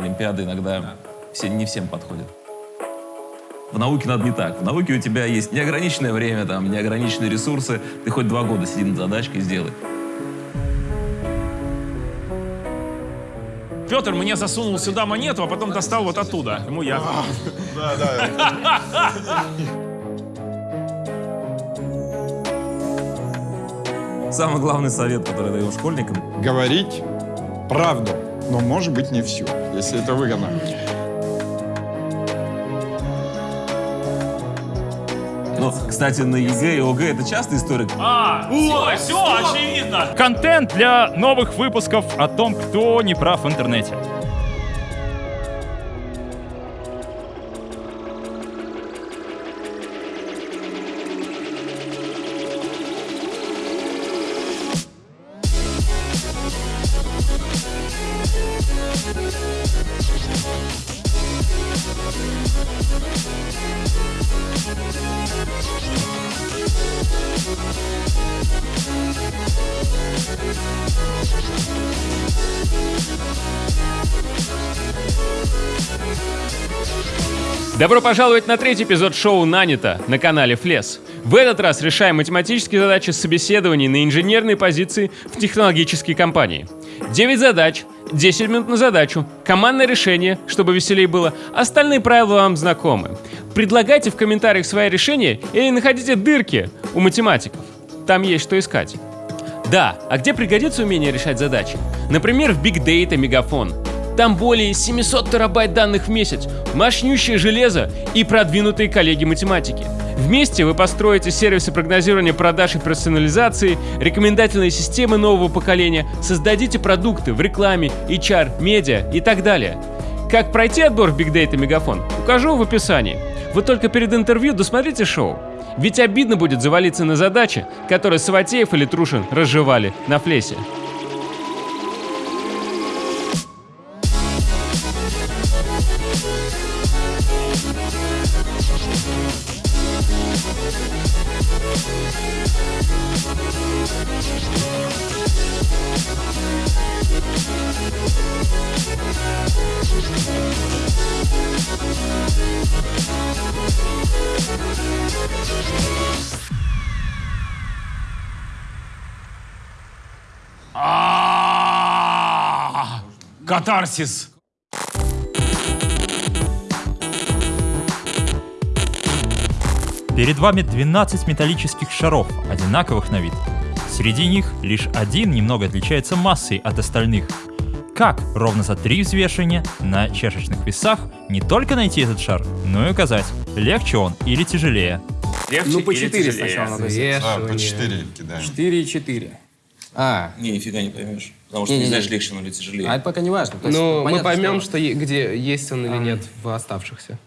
Олимпиады иногда все, не всем подходят. В науке надо не так. В науке у тебя есть неограниченное время, там, неограниченные ресурсы. Ты хоть два года сиди над задачкой и сделай. Петр мне засунул сюда монету, а потом достал вот оттуда. Ему я. Да, да. Самый главный совет, который даем школьникам, Говорить правду, но может быть не всю, если это выгодно. Ну, кстати, на ЕГЭ и ОГЭ это часто история. А, все, все, очевидно. Контент для новых выпусков о том, кто не прав в интернете. Добро пожаловать на третий эпизод шоу «Нанято» на канале Флес. В этот раз решаем математические задачи собеседований на инженерной позиции в технологической компании. 9 задач, 10 минут на задачу, командное решение, чтобы веселее было, остальные правила вам знакомы. Предлагайте в комментариях свои решения или находите дырки у математиков. Там есть что искать. Да, а где пригодится умение решать задачи? Например, в Big Data Мегафон. Там более 700 терабайт данных в месяц, мощнющее железо и продвинутые коллеги математики. Вместе вы построите сервисы прогнозирования продаж и персонализации, рекомендательные системы нового поколения, создадите продукты в рекламе, HR, медиа и так далее. Как пройти отбор в Big Data Мегафон, укажу в описании. Вы только перед интервью досмотрите шоу. Ведь обидно будет завалиться на задачи, которые Саватеев или Трушин разжевали на флесе. Катарсис. Перед вами 12 металлических шаров, одинаковых на вид. Среди них лишь один немного отличается массой от остальных. Как ровно за три взвешивания на чашечных весах не только найти этот шар, но и указать, легче он или тяжелее. Легче Ну, по или 4 тяжелее? сначала надо взять. А, по 4 кидаем. 4 и 4. А, Не, нифига не поймешь. Потому что Не-не-не. не знаешь, легче он или тяжелее. а это пока не важно. То есть, Ну, мы поймем, что- что где есть он или нет в оставшихся.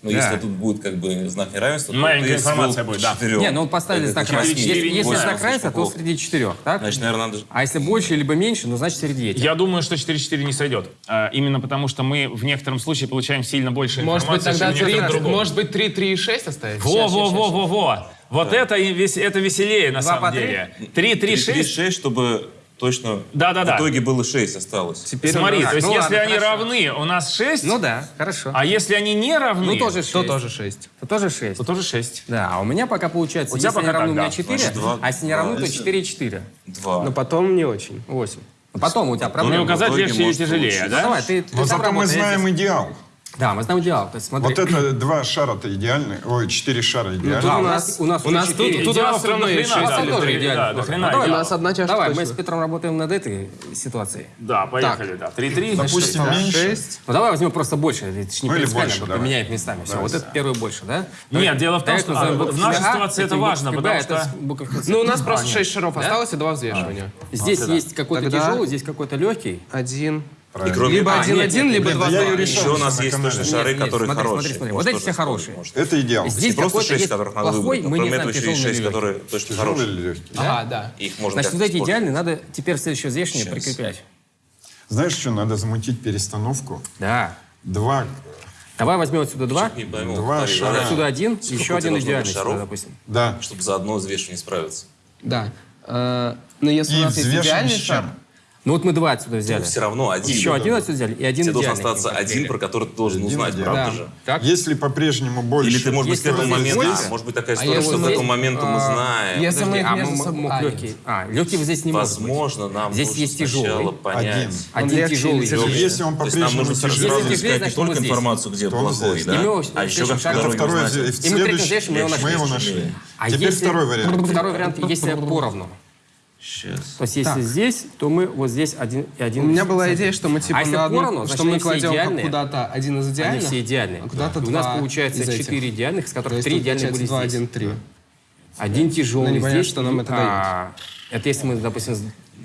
Но если тут будет как бы знак неравенства, то Маленькая ты информация будет, да. четырёх. Не, ну поставили Это знак равенства. Если, если знак равенства, то среди четырех, так? Значит, наверное, надо... А если больше либо меньше, ну значит среди этих. Я думаю, что 4-4 не сойдет. А, именно потому, что мы в некотором случае получаем сильно больше Может быть, информации, тогда чем в 3, некотором другом. может быть, 3, 3 и 6 оставить? Во, во, во, во, во. Вот это, и вес- это веселее на самом деле. 3, 3, 6. 6, чтобы точно Да-да-да. в итоге было 6 осталось. Теперь Смотри, то есть ну если ладно, они хорошо. равны, у нас 6, Ну да, хорошо. а если они не равны, Ну тоже 6. То тоже 6. То тоже 6. то тоже 6. Да, а у меня пока получается, У тебя если они пока равны, так, у меня да. 4, Значит, два. а если не равны, то Если- 4 и 4. 2. Но потом не очень. 8. Ну, потом у тебя Ну, проблема. указать в итоге легче может тяжелее. Ну, да? давай, ты, ты Но зато мы знаем идеал. Да, мы знаем идеал. То есть смотри. Вот это два шара-то идеальные. Ой, четыре шара Тут идеальные. Да, у у нас, у нас у нас тут, тут у нас все равно есть хрена, 6 да, или тоже 3. идеально. Да, до хрена Давай, у нас одна чаша Давай, точно. мы с Петром работаем над этой ситуацией. Да, поехали, да. 3-3. Допустим, меньше. 6. Ну давай возьмем просто больше. Ж не Ну, или принципиально, больше, вот давай. поменяем местами. Все, вот это первый больше, да? Нет, дело в том, что а, в нашей А, ситуации это важно, потому что... Ну, у нас просто 6 шаров осталось и 2 взвешивания. Здесь есть какой-то тяжелый, здесь какой-то легкий. Один. И кроме Либо этого, 1-1, либо Блин, да я 2 ее решил. еще у нас на есть точно шары, Нет, нет, которые смотри, хорошие. смотри, смотри. Может, Вот эти тоже все хорошие. может. Это идеал. Здесь просто какой-то 6, есть которых надо выбрать, но мы не кроме знаем, этого еще есть тяжелый 6, или которые точно хорошие. Ага, да. Их можно Значит, вот эти идеальные надо теперь в следующее взвешивание прикреплять. Знаешь, что надо замутить перестановку? Да. Два. Давай возьмем отсюда два. Пойму, Два шара. да. Отсюда один, Сколько еще один идеальный, шаров? допустим. Да. Чтобы за одно взвешивание справиться. Да. Э, Но если И у нас есть идеальный шар? Ну вот мы два отсюда взяли. Все равно один. Еще один отсюда взяли и один Тебе должен остаться один, про который ты должен Один узнать, правда Да. же? Так? Если по-прежнему больше... Или ты, может быть, к этому здесь моменту... а, может быть, такая а история, я что вот к этому здесь, моменту мы а, знаем. если Подожди, мы а между мы- собой- а, легкий. А, легкий вот здесь не может быть. Возможно, нам Здесь есть тяжелый. сначала понять. Один. Один тяжелый. если он То есть нам по-прежнему нужно сразу Если тяжелый, тяжелее, искать не значит, только здесь. информацию, где плохой, здесь. да? Мы а еще как второй И мы третьим мы его мы его нашли. А Теперь второй вариант. Второй вариант, если поровну. Сейчас. То есть если здесь, то мы вот здесь один и один. У меня была идея, что мы типа А на одну- поровну, что мы они кладем куда-то один из Они идеальных. все идеальные. а куда-то И у нас получается из этих. 4 идеальных, из То которых есть 3 тут идеальные получается были 2, здесь. 1, 3. Один тяжелый Ну, непонятно, здесь. что нам и- это а, Это если мы, допустим,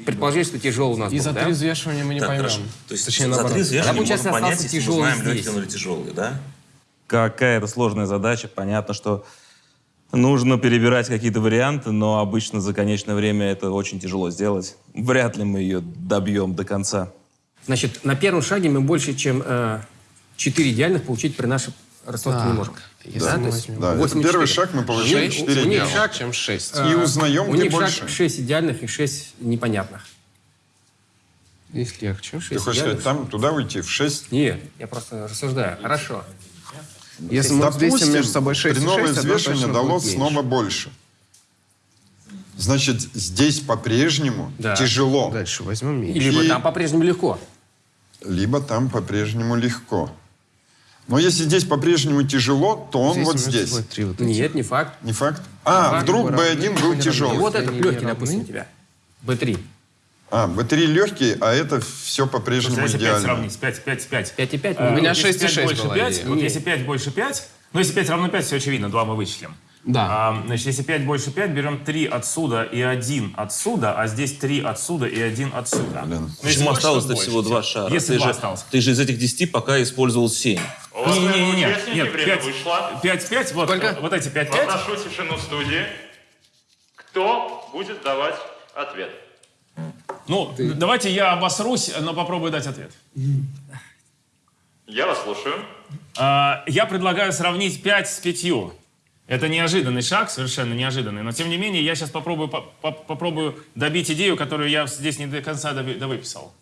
предположили, что тяжелый у нас И был, за да? три взвешивания мы не Так, поймем. хорошо. То есть Точнее, за наоборот. три взвешивания можем понять, если мы знаем, легкий или тяжелый, да? Какая-то сложная задача. Понятно, что нужно перебирать какие-то варианты, но обычно за конечное время это очень тяжело сделать. Вряд ли мы ее добьем до конца. Значит, на первом шаге мы больше, чем 4 идеальных получить при нашей расстановке не можем. если Да, есть возьмем- Да, это 8 и первый 4. шаг, мы получаем Шесть. 4 У них идеала. шаг, чем 6. И узнаем, у где них больше. шаг 6 идеальных и 6 непонятных. Их легче. Ты хочешь сказать, там туда уйти в 6? Нет, я просто рассуждаю. Хорошо. Если мы Допустим, между собой 6 при и новое 6, одно взвешивание точно дало снова больше. Значит, здесь по-прежнему Да. тяжело. Дальше возьмем меньше. Либо И- там по-прежнему легко. Либо там по-прежнему легко. Но если здесь по-прежнему тяжело, то он Здесь вот здесь. три вот. Нет, не факт. Не факт? А, факт. вдруг Равны, B1 был тяжелый. Вот этот легкий, допустим, у тебя. B3. А, B3 легкий, а это все по-прежнему Если 5 идеально. сравнить, 5, 5, 5. 5,5. Э, У меня вот если 6 и 5 6 больше была 5, идея. вот если 5 больше 5, ну если 5 равно 5, все очевидно, 2 мы вычислим. Да. А, значит, если 5 больше 5, берем 3 отсюда и 1 отсюда, а здесь 3 отсюда и 1 отсюда. Блин. Ну, Почему осталось-то всего два шара? Если ты, два же, осталось. ты же из этих 10 пока использовал 7. Не-не-не, нет, Участники, время 5, вышло. 5, 5, вот, вот эти 5, 5. Прошу тишину студии. Кто будет давать ответ? Ну, давайте я обосрусь, но попробую дать ответ. Я вас слушаю. А, Я предлагаю сравнить 5 с 5. Это неожиданный шаг, совершенно неожиданный. Но тем не менее, я сейчас попробую, по- по- попробую добить идею, которую я здесь не до конца довыписал.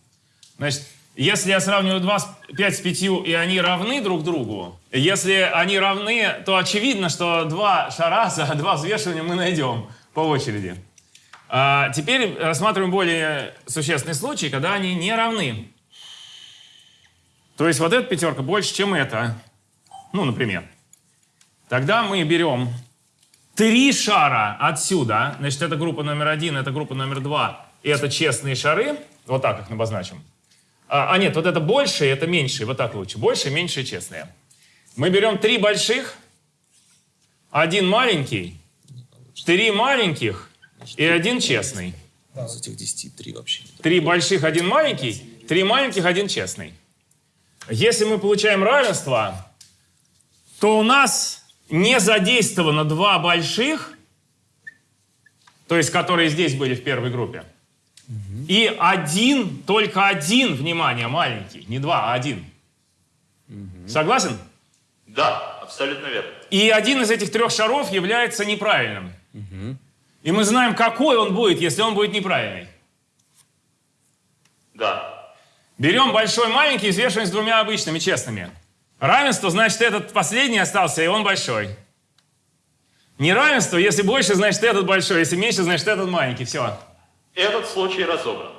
Значит, если я сравниваю 2 с, 5 с 5, и они равны друг другу, если они равны, то очевидно, что два шара за два взвешивания мы найдем по очереди. А теперь рассматриваем более существенный случай, когда они не равны. То есть вот эта пятерка больше, чем эта. Ну, например. Тогда мы берем три шара отсюда. Значит, это группа номер один, это группа номер два. И это честные шары. Вот так их обозначим. А, а нет, вот это большие, это меньшие. Вот так лучше. Больше, меньшие, честные. Мы берем три больших, один маленький, три маленьких и один честный. Из этих 10 3 вообще. Три больших, один маленький, три маленьких, один честный. Если мы получаем равенство, то у нас не задействовано два больших, то есть которые здесь были в первой группе, и один, только один, внимание, маленький, не два, а один. Согласен? Да, абсолютно верно. И один из этих трех шаров является неправильным. И мы знаем, какой он будет, если он будет неправильный. Да. Берем большой маленький и взвешиваем с двумя обычными честными. Равенство, значит, этот последний остался, и он большой. Неравенство, если больше, значит, этот большой, если меньше, значит, этот маленький. Все. Этот случай разобран.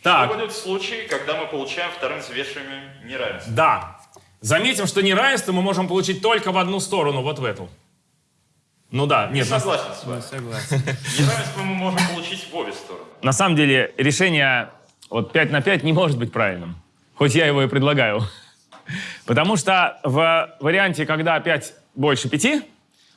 Что Так, будет в случае, когда мы получаем вторым взвешиванием неравенство? да. Заметим, что неравенство мы можем получить только в одну сторону, вот в эту. Ну да, нет, на, Согласен с вами. Согласен. Неравенство мы можем получить в обе стороны. на самом деле решение вот 5 на 5 не может быть правильным. Хоть я его и предлагаю. Потому что в варианте, когда 5 больше 5,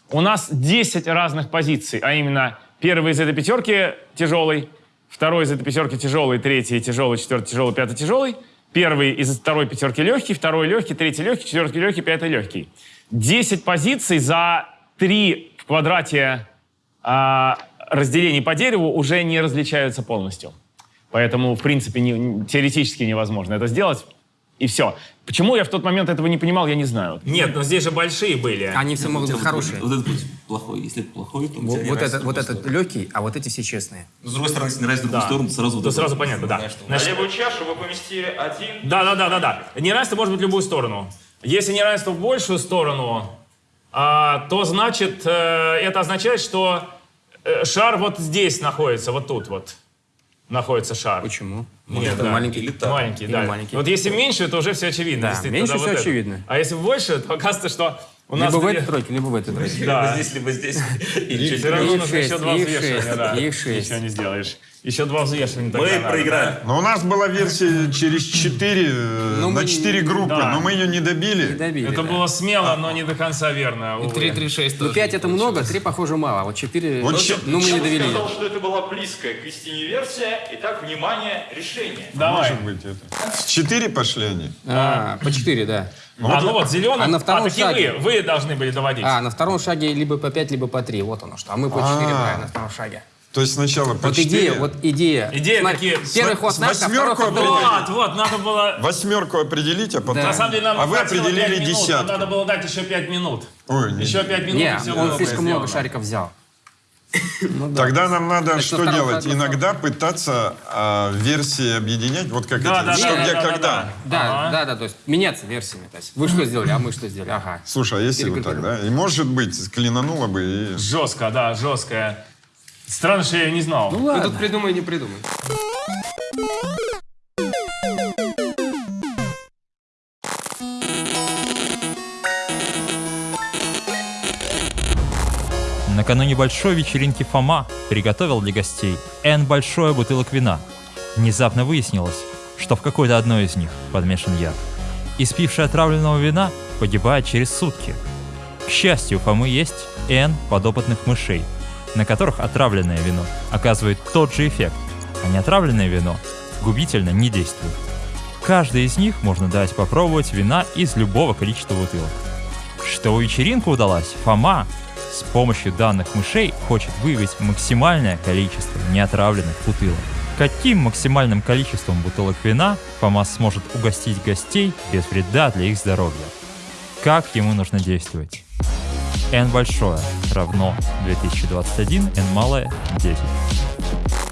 у нас 10 разных позиций, а именно первый из этой пятерки тяжелый, второй из этой пятерки тяжелый, третий тяжелый, четвертый тяжелый, пятый тяжелый, первый из второй пятерки легкий, второй легкий, третий легкий, четвертый легкий, пятый легкий. 10 позиций за 3 в квадрате а, разделений по дереву уже не различаются полностью. Поэтому, в принципе, не- теоретически невозможно это сделать. И все. Почему я в тот момент этого не понимал, я не знаю. Нет, но здесь же большие были. Они все могут быть хорошие. Вот этот путь плохой. Если это плохой, то Вот, не вот этот, вот этот легкий, а вот эти все честные. С другой стороны, если не нравится другую Да. сторону, то сразу... вот То это сразу вот. понятно, да. На левую чашу вы поместили один. Да, да, да, да, да. Неравенство может быть в любую сторону. Если неравенство в большую сторону, то значит, э, это означает, что э, шар вот здесь находится, вот тут вот находится шар. Почему? Нет, это да. маленький. Маленький, Или да. маленький. Вот если меньше, то уже все очевидно. Да, меньше всё вот это. очевидно. А если больше, то оказывается, что у нас... Либо в этой тройке, либо в этой тройке. Либо Да. здесь, либо здесь. И Все равно нужно еще два взвешивания, их шесть. Ничего не сделаешь. Еще два взвешивания. тогда Мы надо, проиграли. Но у нас была версия через 4, Ну, на 4 группы, да. но мы ее не добили. Не добили, Это да. было смело, но не до конца верно. И увы. 3, 3, 6 Ну, тоже. 5 это много, 3, похоже, мало. А вот 4, Вот щ- ну, мы не Я бы довели. сказал, что это была близкая к истине версия. Итак, внимание, решение. Давай. Может быть это. С 4 пошли они. А, по 4, да. а, ну вот, зеленый. А на втором такие шаге? вы, вы должны были доводить. А, на втором шаге либо по 5, либо по 3. Вот оно что. А мы по 4 А. брали на втором шаге. То есть сначала по Вот 4. идея, вот идея. Идея Смотри, такие, Первый ход наш, а второй восьмерку ход другой. Вот, вот, надо было... Восьмерку определить, а потом... На самом деле нам а вы определили пять минут, десятку. надо было дать еще 5 минут. Ой, не- Еще 5 минут, Не, и все он было слишком много шариков взял. Ну да. Тогда нам надо Значит, что делать? шаге- Иногда пытаться а, версии объединять, вот как Да, эти, да, что, да, где, да, да, когда. да. Да, Ага. да, да, то есть меняться версиями. То есть вы что сделали, а мы что сделали, ага. Слушай, а если вот так, да? И может быть, клинануло бы и... Жестко, да, жесткая. Странно, что я ее не знал. Ну Ты ладно. тут придумай, не придумай. Накануне большой вечеринки Фома приготовил для гостей N большое бутылок вина. Внезапно выяснилось, что в какой-то одной из них подмешан яд. Испивший отравленного вина погибает через сутки. К счастью, у Фомы есть N подопытных мышей, на которых отравленное вино оказывает тот же эффект, а неотравленное вино губительно не действует. Каждой из них можно дать попробовать вина из любого количества бутылок. Чтобы вечеринка удалась, Фома с помощью данных мышей хочет выявить максимальное количество неотравленных бутылок. Каким максимальным количеством бутылок вина Фома сможет угостить гостей без вреда для их здоровья? Как ему нужно действовать? N большое равно 2021, N малое 10.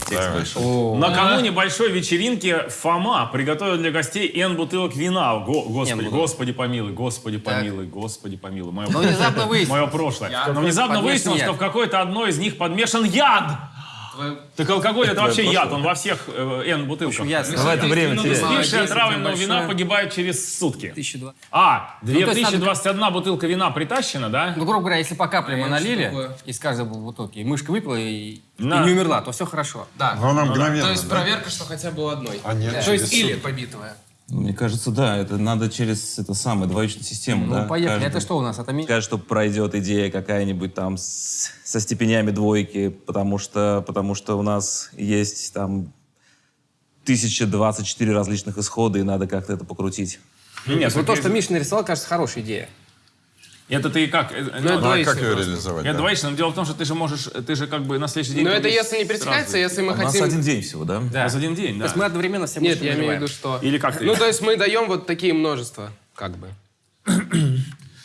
Текст большой. Накануне большой вечеринки Фома приготовил для гостей N бутылок вина. Го- господи, господи помилуй, господи помилуй, господи помилуй. Мое, Но внезапно выяснилось. мое прошлое. Но внезапно выяснилось, что в какой-то одной из них подмешан яд. Так алкоголь это вообще яд, он во всех э, N бутылках. Давай это время Ну. Спивший Молодец, отравленного вина погибает через сутки. 1002. А, то есть 2021 бутылка вина притащена, да? Ну, грубо говоря, если по капле мы это налили из каждой бутылки, и мышка выпила и, не умерла, то все хорошо. Да. Мгновенно, То есть проверка, что хотя бы у одной. А нет, То есть или побитая. Ну, Мне кажется, да, это надо через это самое, двоичную систему, Ну, да. поехали. Каждый- Это что у нас? Это ми- Скажет, что пройдет идея какая-нибудь там с- со степенями двойки, потому что, потому что у нас есть там 1024 различных исхода, и надо как-то это покрутить. Нет, Вот то, что Миша нарисовал, кажется, хорошая идея. Это ты как? э, Ну, ну, это Ну, а как ее реализовать? Это да? двоичный, но дело в том, что ты же можешь, ты же как бы на следующий день... Но это будешь если не сразу. пересекается, если мы У нас хотим... один день всего, да? У нас один день, То да. есть мы одновременно все Нет, я имею в виду, что... Или как ты? Ну, то есть мы даем вот такие множества, как бы.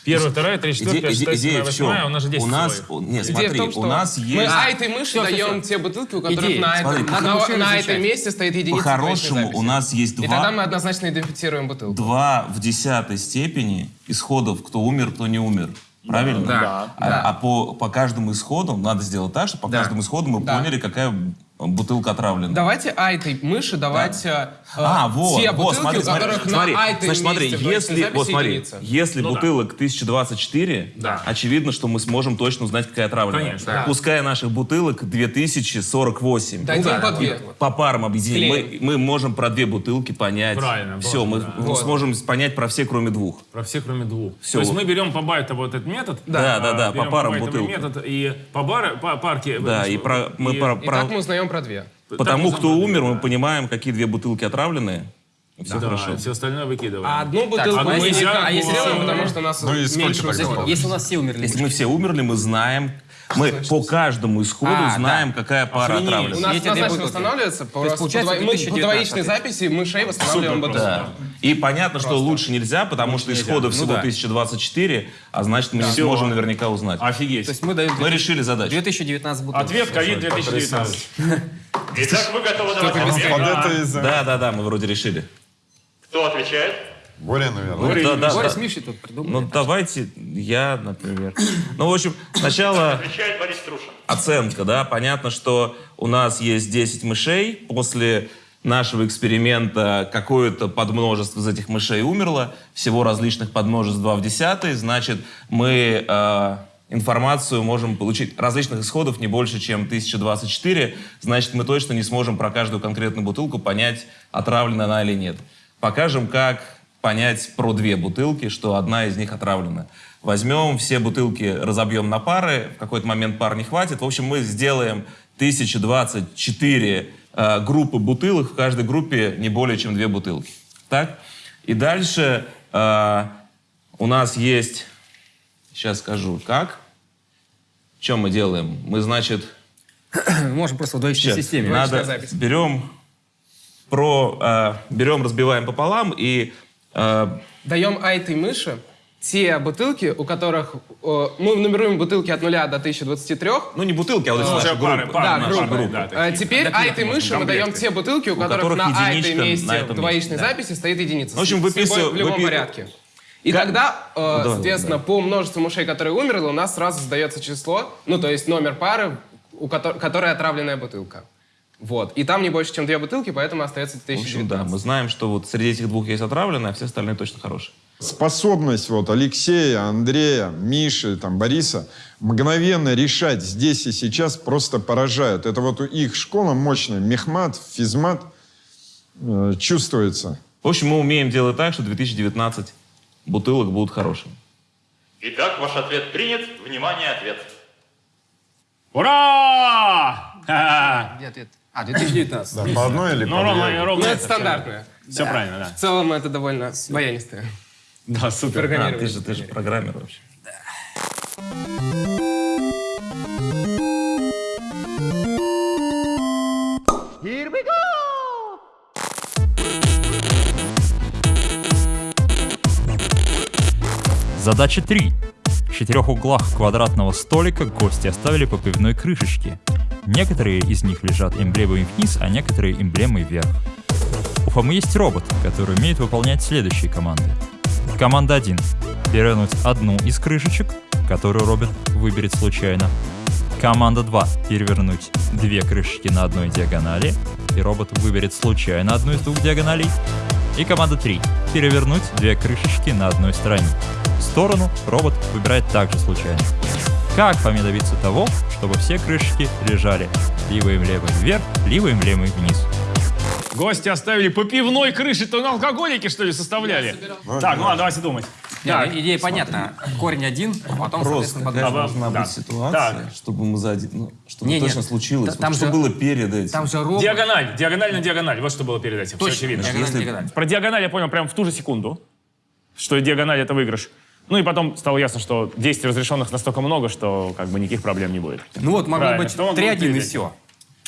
Первая, вторая, третья, четвертая, иде- шестая, идея седьмая, в чем? восьмая, у нас же 10 У нас, слоев. у- не, Идея смотри, у нас мы есть... а этой мыши даем те бутылки, у которых Идея. на, Смотри, этом, как на, мышей на различать? этом месте стоит единица По-хорошему, у нас есть И тогда два, мы однозначно идентифицируем бутылку. два в десятой степени исходов, кто умер, кто не умер. Правильно? Да. А, а по, по каждому исходу надо сделать так, чтобы по каждому исходу мы Да. поняли, какая бутылка отравлена. Давайте а этой мыши давать э, А, вот, те вот, бутылки, смотри, у которых смотри, на а этой значит, смотри, если, вот смотри, единица. если Ну да. бутылок 1024, Да. очевидно, что мы сможем точно узнать, какая отравленная. Конечно, да. Пускай наших бутылок 2048. Дадим по две. По парам объединим. Мы, мы можем про две бутылки понять. Правильно, Все, мы, да. мы Вот. сможем понять про все, кроме двух. Про все, кроме двух. Всё. То есть мы берем по байту вот этот метод. Да, да, да, по парам метод и по, бар, по парке. Да, и про, мы и- про, И про- так мы узнаем про две. по так тому, мы кто умер, мы понимаем, какие две бутылки отравленные. Все Да, хорошо. все остальное выкидываем. А одну бутылку одну мы нельзя, никак а если все- потому что у нас Ну меньше исходов. Если у нас все умерли. Если мы все умерли, мы знаем, Мы по каждому исходу А, знаем, какая пара У отравлена. нас Эти две однозначно восстанавливается. Есть, Просто получается, по, мы по 2019 двоичной записи мышей восстанавливаем бутылку. Да. И понятно, что лучше нельзя, потому что исходов всего да. 1024, а значит, мы не Всё. сможем наверняка узнать. Офигеть. То есть мы даем Мы решили задачу. 2019 бутылок. Ответ ковид 2019. Итак, вы готовы давать ответ? Да, да, да, мы вроде решили. Кто отвечает? Боря, наверное. Ну, да, да, Борис да. Миши тут придумал. Ну, давайте я, например. Ну, в общем, сначала Отвечает Борис Трушин. оценка, да. Понятно, что у нас есть 10 мышей. После нашего эксперимента какое-то подмножество из этих мышей умерло. Всего различных подмножеств 2 в 10. Значит, мы э, информацию можем получить различных исходов не больше, чем 1024. Значит, мы точно не сможем про каждую конкретную бутылку понять, отравлена она или нет. Покажем, как понять про две бутылки, что одна из них отравлена. Возьмем все бутылки, разобьем на пары, в какой-то момент пар не хватит. В общем, мы сделаем 1024 э, группы бутылок, в каждой группе не более чем две бутылки. Так? И дальше э, у нас есть, сейчас скажу, как. Что мы делаем? Мы, значит, Можем просто в двоичной Сейчас. системе. Надо берем про э, берем разбиваем пополам и Даем айтой мыши те бутылки, у которых... э, мы нумеруем бутылки от 0 до 1023. ну не бутылки, а вот эти Уже наши пары, группы. пары, Да, группы. группы, да. Э, Теперь айтой мыши мы даем те бутылки, у которых, которых на айтой месте на в двоичной месте, да. записи стоит единица. В общем, любой- в любом выпи- порядке. И Как- тогда, э, давай, соответственно, по множеству мышей, которые умерли, у нас сразу сдается число, ну, то есть номер пары, у кото- которой отравленная бутылка. Вот. И там не больше, чем две бутылки, поэтому остается В общем, 1019. да, мы знаем, что вот среди этих двух есть отравленные, а все остальные точно хорошие. Способность вот Алексея, Андрея, Миши, там, Бориса мгновенно решать здесь и сейчас просто поражает. Это вот у их школа мощная, мехмат, физмат э, чувствуется. В общем, мы умеем делать так, что 2019 бутылок будут хорошими. Итак, ваш ответ принят. Внимание, ответ. Ура! Где ответ? А, 2019. Да, по одной или Ну, по ровно, две? ровно Ну, это стандартное. Все правильно, да. В целом это довольно баянистое. Да, супер. А, ты же, ты же программер вообще. Задача 3. В четырех углах квадратного столика гости оставили по пивной крышечке. Некоторые из них лежат эмблемой вниз, а некоторые эмблемой вверх. У Фомы есть робот, который умеет выполнять следующие команды. Команда 1. Перевернуть одну из крышечек, которую робот выберет случайно. Команда 2. Перевернуть две крышечки на одной диагонали, и робот выберет случайно одну из двух диагоналей. И команда 3. Перевернуть две крышечки на одной стороне. Сторону робот выбирает также случайно. Как Фоме добиться того, чтобы все крышечки лежали либо эмблемой вверх, либо эмблемой вниз? Гости оставили по пивной крыше, то на алкоголики, что ли, составляли? Так, ну ладно, давайте думать. Да, идея понятна. Корень один, а потом, Просто соответственно, какая должна да. быть ситуация, Так. чтобы мы за один, ну, чтобы Не, не, точно случилось, та- там вот что же- было перед этим. Там же робот. Диагональ, диагональ на диагональ. Вот что было перед этим. Все Точно, очевидно. диагональ, Если- диагональ. Про диагональ я понял прямо в ту же секунду, что диагональ это выигрыш. Ну и потом стало ясно, что действий разрешенных настолько много, что как бы никаких проблем не будет. Ну вот, могло Правильно, быть что он 3-1 и все.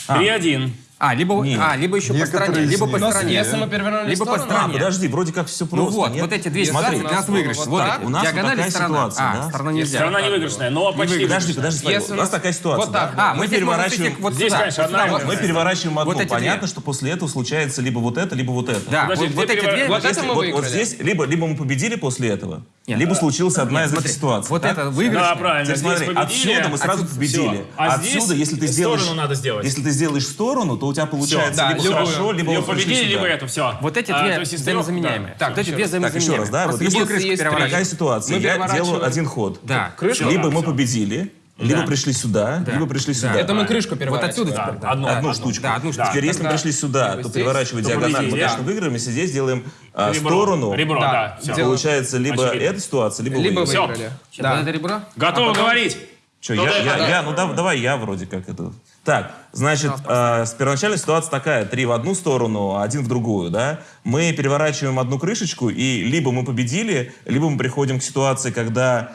3-1. А, либо, Нет. а, либо еще по Некоторые стране, из либо по стране. Если мы перевернули Либо по сторону- А, стране. подожди, вроде как все просто. Ну вот, нет? вот эти две Смотри, ситуации у нас выигрыш. вот Вот так, у нас диагональ такая сторона. ситуация, а, да? сторона нельзя. Страна не выигрышная, но почти Подожди, выигрышная. подожди, смотри, Если у нас такая ситуация, вот так. да? А, мы переворачиваем, вот Здесь, сюда. конечно, вот одна вот мы переворачиваем одну. Вот. Понятно, что после этого случается либо вот это, либо вот это. Да, Подожди, вот, вот эти две... Вот это мы вот, вот выиграли. здесь либо, либо мы победили после этого, Нет. либо случилась одна из Смотри, этих ситуаций. вот это выигрышная. Да, правильно. Теперь смотри, победили, отсюда мы сразу отсюда- победили. А отсюда, здесь если ты сторону сделаешь, надо сделать. если ты сделаешь сторону, то у тебя получается Да, либо любую. хорошо, либо вот пришли победили, либо это, все. Вот эти две взаимозаменяемые. Да. Вот эти две Так, еще взаимозаменяемые. раз, да? Вот если крышку есть такая ситуация, Мы я делаю один ход. Да. Крышку? Либо Да, мы победили, либо Да. пришли сюда, Да. либо пришли Да. сюда. Это мы крышку Вот переворачиваем. отсюда Да, теперь, да. одну, Одну одну. штучку. Да, одну штучку. Теперь, если мы пришли сюда, то переворачивая то диагональ, мы, конечно, да. выиграем. Если здесь делаем а, Ребро. сторону, Ребро, Да. да. Делаем. получается либо Очевидно. эта ситуация, либо, Либо выиграли. Сейчас, Да. вот это ребро. Готовы говорить? Че, Ну я, да, я, да, я- да. ну да- давай я вроде как это. Так, значит, э, с первоначальной ситуация такая: три в одну сторону, один в другую, да. Мы переворачиваем одну крышечку, и либо мы победили, либо мы приходим к ситуации, когда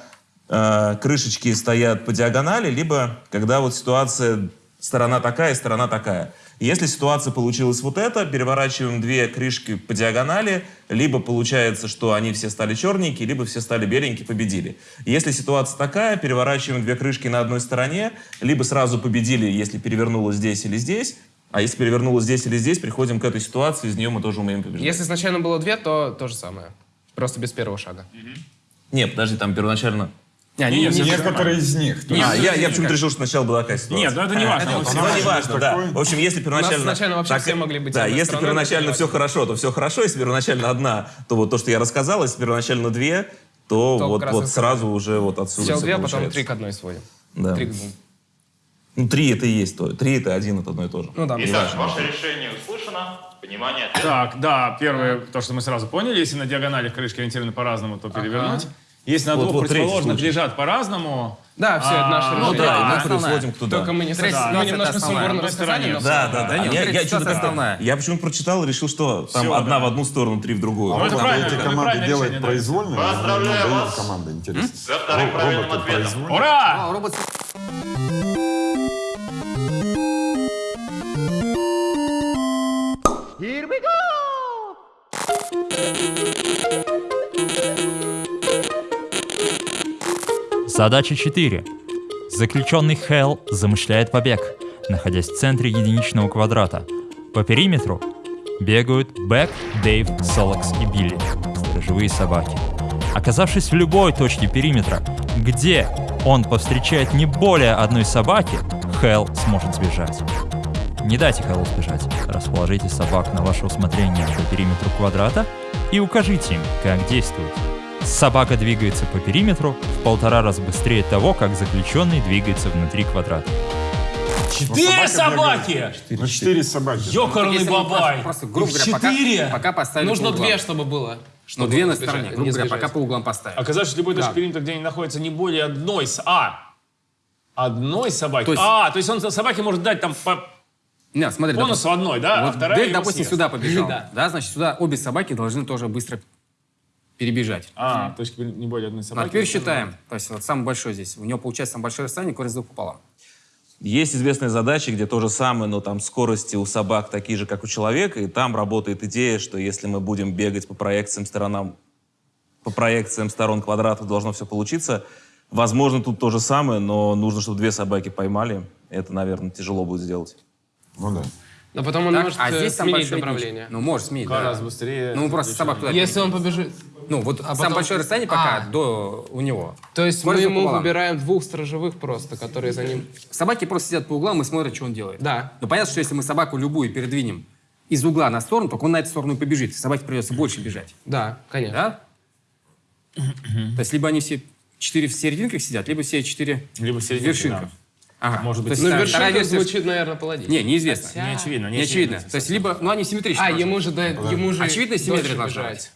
э, крышечки стоят по диагонали, либо когда вот ситуация сторона такая сторона такая. Если ситуация получилась вот эта, переворачиваем две крышки по диагонали, либо получается, что они все стали черненькие, либо все стали беленькие, победили. Если ситуация такая, переворачиваем две крышки на одной стороне, либо сразу победили, если перевернулось здесь или здесь, а если перевернулось здесь или здесь, приходим к этой ситуации, из нее мы тоже умеем побеждать. Если изначально было две, то то же самое. Просто без первого шага. Не, подожди, там первоначально... Не, не, не, не, Некоторые из них. то а, я, я почему-то решил, что сначала была такая ситуация. Нет, ну это не важно. Ну, Вот не важно, да. В общем, если первоначально... изначально вообще все могли быть Да, если первоначально это все важно. хорошо, то все хорошо. Если первоначально одна, то вот то, что я рассказал. Если первоначально две, то, То вот, вот сразу уже вот отсюда Сначала две, а потом три к одной сводим. Да. Три к двум. Ну, три это и есть то. Три это один, это одно и то же. Ну да. Итак, ваше решение услышано. Внимание. Так, да, первое, то, что мы сразу поняли, если на диагоналях крышки ориентированы по-разному, то перевернуть. Если на Вот- двух вот противоположных лежат по-разному, Да, все, это наше А, решение. Ну да, мы переходим к туда. Только мы не мы немножко сумбурно рассказали, Да, да, да. А нет, я, что-то я почему-то прочитал и решил, что там одна в одну сторону, три в другую. Ну, это правильно, эти команды да. произвольно? Поздравляю вас. команда, интересно. Со вторым правильным ответом. ура! Робот... Задача 4. Заключенный Хелл замышляет побег, находясь в центре единичного квадрата. По периметру бегают Бэк, Дэйв, Солокс и Билли, сторожевые собаки. Оказавшись в любой точке периметра, где он повстречает не более одной собаки, Хелл сможет сбежать. Не дайте Хэллу сбежать. Расположите собак на ваше усмотрение по периметру квадрата и укажите им, как действовать. Собака двигается по периметру в полтора раза быстрее того, как заключенный двигается внутри квадрата. Четыре собаки! Ну, четыре собаки. Ёкарный бабай! Просто, грубо говоря, пока, четыре! пока поставили Нужно по две, чтобы было. Ну, чтобы две на стороне, не грубо говоря, пока по углам поставили. Оказавшись в любой точке Да. периметра, где они находятся не более одной с... А! Одной собаки? То есть- А, то есть он собаке может дать там по Не, смотри, бонусу одной, да? а Вот вторая Дэйв, его допустим, съест. сюда побежал. Да. Да. значит, сюда обе собаки должны тоже быстро перебежать. А, точки не более одной собаки. а теперь считаем. То есть вот самый большой здесь. У него получается самое большое расстояние, корень с двух пополам. Есть известные задачи, где то же самое, но там скорости у собак такие же, как у человека, и там работает идея, что если мы будем бегать по проекциям сторонам, по проекциям сторон квадрата, должно все получиться. Возможно, тут то же самое, но нужно, чтобы две собаки поймали. Это, наверное, тяжело будет сделать. Ну да. Но потом он Так, может а э, здесь сменить большое направление. Ну, может сменить, да. Гораздо быстрее. Ну, просто собак туда Если он побежит... Ну, вот самое потом- большое расстояние пока А. до у него. То есть мы Корень ему пополам. выбираем двух сторожевых просто, которые за ним... Собаки просто сидят по углам и смотрят, что он делает. Да. Но понятно, что если мы собаку любую передвинем из угла на сторону, только он на эту сторону и побежит. Собаке придется больше бежать. Да, конечно. Да? То есть либо они все четыре в серединках сидят, либо все четыре Либо в серединке, вершинках. Ага. Может быть, То есть Ну, вторая вершинка версия- звучит, наверное, паладин. Не, неизвестно. Хотя- Не очевидно, не Не очевидно. очевидно. То есть либо, ну они симметричны. А, ему быть. же, да, ему же Очевидно, симметрия должна бежать.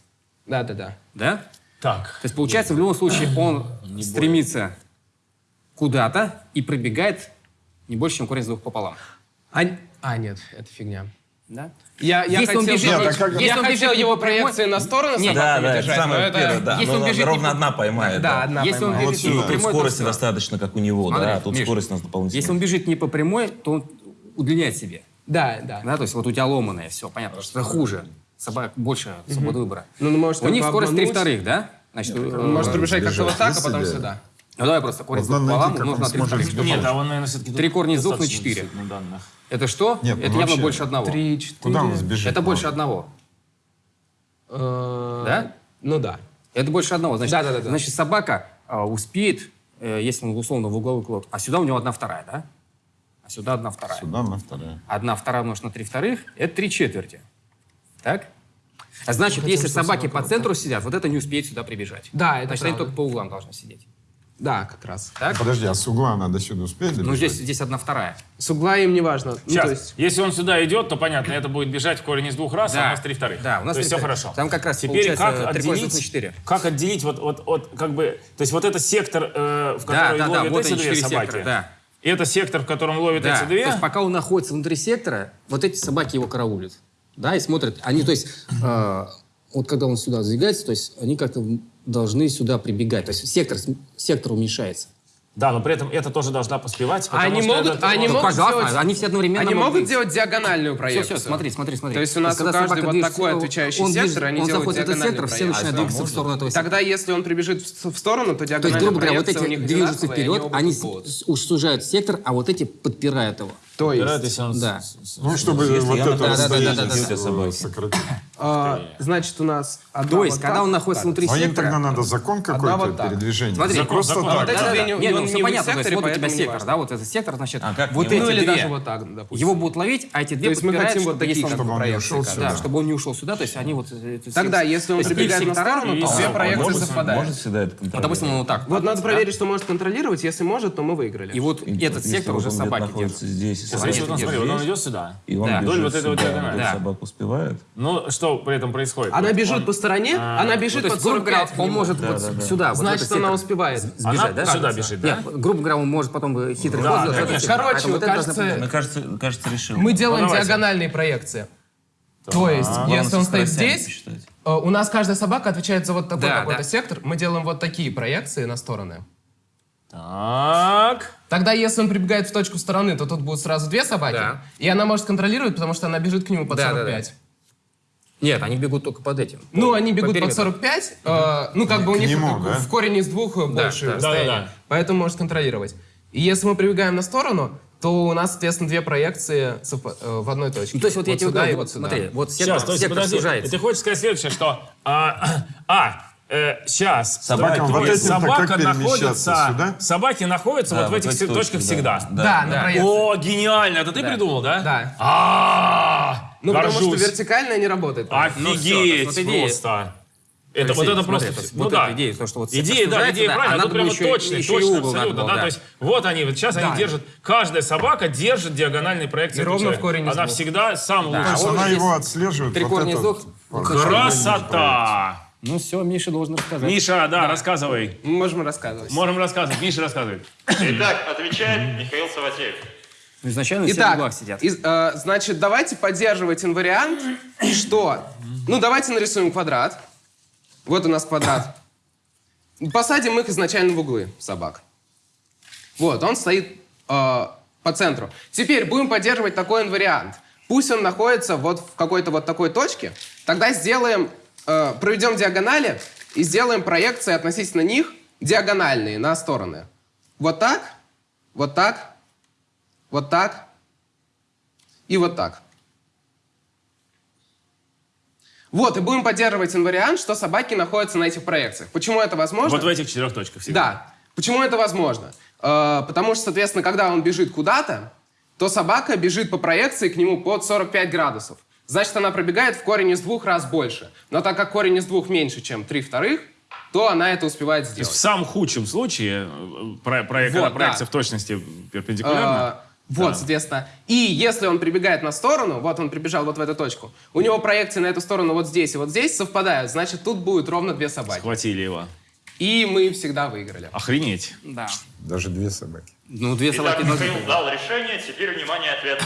Да, да, да. Да? Так. То есть получается, в любом случае он стремится куда-то и пробегает не больше, чем корень с двух пополам. А, а, нет, это фигня. Да? Я, я Если он хотел, бежит- его- Нет, как- я Если он хотел бежит его прямой- проекции на сторону Нет, да, да, это держать, самое это- первое, да. если Ну, он да, бежит ровно одна поймает. Да, да. одна Если он поймает. бежит И не по тут прямой, то скорости достаточно, как у него, Смотри, да, тут Миш, скорость у нас дополнительная. Если он бежит не по прямой, то он удлиняет себе. Да, да. Да? То есть вот у тебя ломаное все, понятно, что это хуже. Собак больше свободы выбора. Ну, ну, может, у них скорость три вторых, да? Значит, э, Он может пробежать как-то вот так, а потом да. сюда. Ну давай просто корень Вот двух надо пополам на три сбежать. Нет, а он, наверное, все-таки... Три корня из двух на четыре. Это что? Нет, это ну явно больше одного. Три, четыре. Куда он сбежит? Это больше одного. Э, Да? Ну да. Это больше одного. Значит, Да-да-да-да. значит собака а, успеет, э, если он условно в угловой клод, а сюда у него одна вторая, да? А сюда одна вторая. Сюда на вторая. Одна вторая умножить на три вторых – это три четверти. Так? А значит, если собаки по центру сидят, вот это не успеет сюда прибежать. Да, это Значит, они правда. только по углам должны сидеть. Да, как раз. Так? Подожди, а с угла надо сюда успеть добежать? Ну, здесь, здесь одна вторая. С угла им не важно. Ну, Сейчас, то есть... если он сюда идет, то понятно, это будет бежать в корень из двух раз, а Да. у нас три вторых. Да, у нас то есть все хорошо. Там как раз Теперь как корня отделить, на четыре. как отделить вот, вот, вот, как бы, то есть вот это сектор, э, в Да, который да, да, ловят вот эти две собаки, сектора, да. и это сектор, в котором ловят Да, эти две, То есть пока он находится внутри сектора, вот эти собаки его караулят. Да, и смотрят. Они, то есть, э, вот когда он сюда сдвигается, то есть они как-то должны сюда прибегать. То есть сектор, сектор уменьшается. Да, но при этом это тоже должна поспевать. Они могут, это- они могут пожалуйста, делать- они все одновременно Они могут быть. делать диагональную Все, проекцию. все, смотри, смотри, смотри. То есть у нас когда у каждой собака вот движется, такой отвечающий он сектор, движет- они он делают в этот диагональную сектор, все проекцию. начинают А двигаться в сторону этого сектора. Тогда, если он прибежит в в сторону, то То есть, диагональная грубо говоря, вот эти движутся вперед, они с- сужают сектор, а вот эти подпирают его. То есть, если он с- Да. Ну, чтобы Если вот это расстояние собаки. сократить. а, значит, у нас То есть, когда он находится внутри А им сектора... тогда надо закон какой-то передвижения. Смотри, просто так. вот это Да, да, две да. не- Не, он ну не все понятно, то секторе, есть вот у тебя сектор, да, вот этот сектор, значит, А вот эти Ну или даже вот так, допустим. его будут ловить, а эти две То есть мы подпирают, хотим вот чтобы он- чтобы он не ушел да, сюда. чтобы он не ушел сюда, то есть они вот... э, Тогда, если он их на сектора, сторону, то все, проекции совпадают. Может всегда это Вот, контролировать. допустим, он вот так. Вот надо проверить, что может контролировать. Если может, то мы выиграли. И вот этот сектор уже собаки держат. здесь, держит смотри, вот он здесь, идет сюда. и он Да. бежит Вдоль вот сюда, диагонали. Да. собака успевает. Ну, что при этом происходит? Она бежит Он- по стороне, она бежит Ну, под есть, грубо говоря, 45 к он может Да, вот да, да. сюда, Значит, она успевает. Она сбежать, да? сюда бежит, да? Нет, грубо говоря, он может потом хитрый Да. Короче, кажется, решил. Мы делаем диагональные проекции. То есть, Главное, если он стоит здесь, э, у нас каждая собака отвечает за вот такой какой-то сектор. Мы делаем вот такие проекции на стороны. Так. Тогда, если он прибегает в точку стороны, то тут будут сразу две собаки. Да. И она может контролировать, потому что она бежит к нему под Да, да, 45. Нет, они бегут только под этим. Ну, По- они по бегут под периметру. 45. э, ну, как бы у них нему, в- да? в корень из двух больше да, расстояние. да, да. Поэтому может контролировать. И если мы прибегаем на сторону, то у нас, соответственно, две проекции э, в одной точке. Ну, то есть вот, я тебе сюда говорю, и вот вот сюда. смотри, вот сектор, Сейчас, то есть, сектор подожди, сужается. ты хочешь сказать следующее, что... А, а, сейчас. Собакам вот этим-то собака находится... сюда? Собаки находятся Да, вот в этих эти точках точки, всегда. да. Да, на проекции. О, гениально! Это ты придумал, да? Да. А, Ну, потому что горжусь. вертикально не работает. Ну, Офигеть есть вот просто. Это, Алексей, вот это просто... то есть ну вот да. идея, то, что вот Идея, да, идея да, а правильная, надо тут прямо еще- точно, еще и точно, угол надо абсолютно, было, да, да. то есть вот они, вот сейчас они Да. держат, каждая собака держит диагональные проекции. И ровно в корень Она всегда сам Да, лучший. а То есть она его отслеживает. Три вот корня Красота! Ну все, Миша должен рассказать. Миша, да, рассказывай. Мы можем рассказывать. Можем рассказывать. Миша рассказывает. Итак, отвечает Михаил Саватеев. Ну, Изначально все в Итак, углах сидят. из- э, значит, давайте поддерживать инвариант, что... Ну, давайте нарисуем квадрат. Вот у нас квадрат. Посадим их изначально в углы, собак. Вот, он стоит э, по центру. Теперь будем поддерживать такой инвариант. Пусть он находится вот в какой-то вот такой точке. Тогда сделаем, э, проведем диагонали и сделаем проекции относительно них диагональные на стороны. Вот так, вот так, вот так и вот так. Вот, и будем поддерживать инвариант, что собаки находятся на этих проекциях. Почему это возможно? Вот в этих четырех точках всегда. Да. Почему это возможно? Э, потому что, соответственно, когда он бежит куда-то, то собака бежит по проекции к нему под 45 градусов. Значит, она пробегает в корень из двух раз больше. Но так как корень из двух меньше, чем 3 вторых, то она это успевает То есть сделать. в самом худшем случае э, про, про- когда Вот, проекция да. в точности перпендикулярна. Э, Вот, Да. соответственно. И если он прибегает на сторону, вот он прибежал вот в эту точку, у него проекции на эту сторону вот здесь и вот здесь совпадают, значит, тут будет ровно две собаки. Схватили его. И мы всегда выиграли. Охренеть. Да. Даже две собаки. Ну, две Итак, собаки должны Михаил быть. дал решение, теперь, внимание, ответ.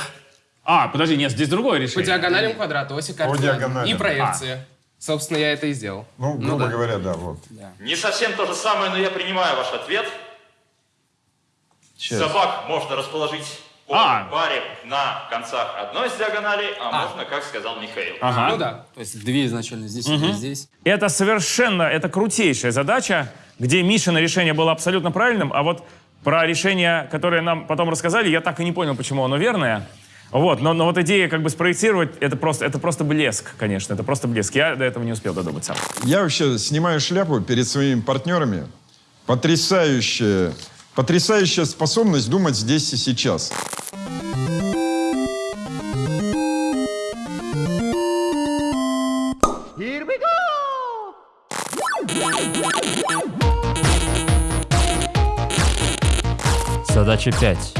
А, подожди, нет, здесь другое По решение. диагоналям квадрата, оси диагоналям. И проекции. Собственно, я это и сделал. Ну, грубо говоря, да, вот. Не совсем то же самое, но я принимаю ваш ответ. Собак можно расположить по А. паре на концах одной из диагоналей, а, можно, как сказал Михаил. Ага. Ну да. То есть две изначально здесь, две здесь. Это совершенно, это крутейшая задача, где Мишина решение было абсолютно правильным, а вот про решение, которое нам потом рассказали, я так и не понял, почему оно верное. Вот, но, но вот идея как бы спроектировать, это просто, это просто блеск, конечно, это просто блеск. Я до этого не успел додуматься. Я вообще снимаю шляпу перед своими партнерами. Потрясающая, потрясающая способность думать здесь и сейчас. Задача 5.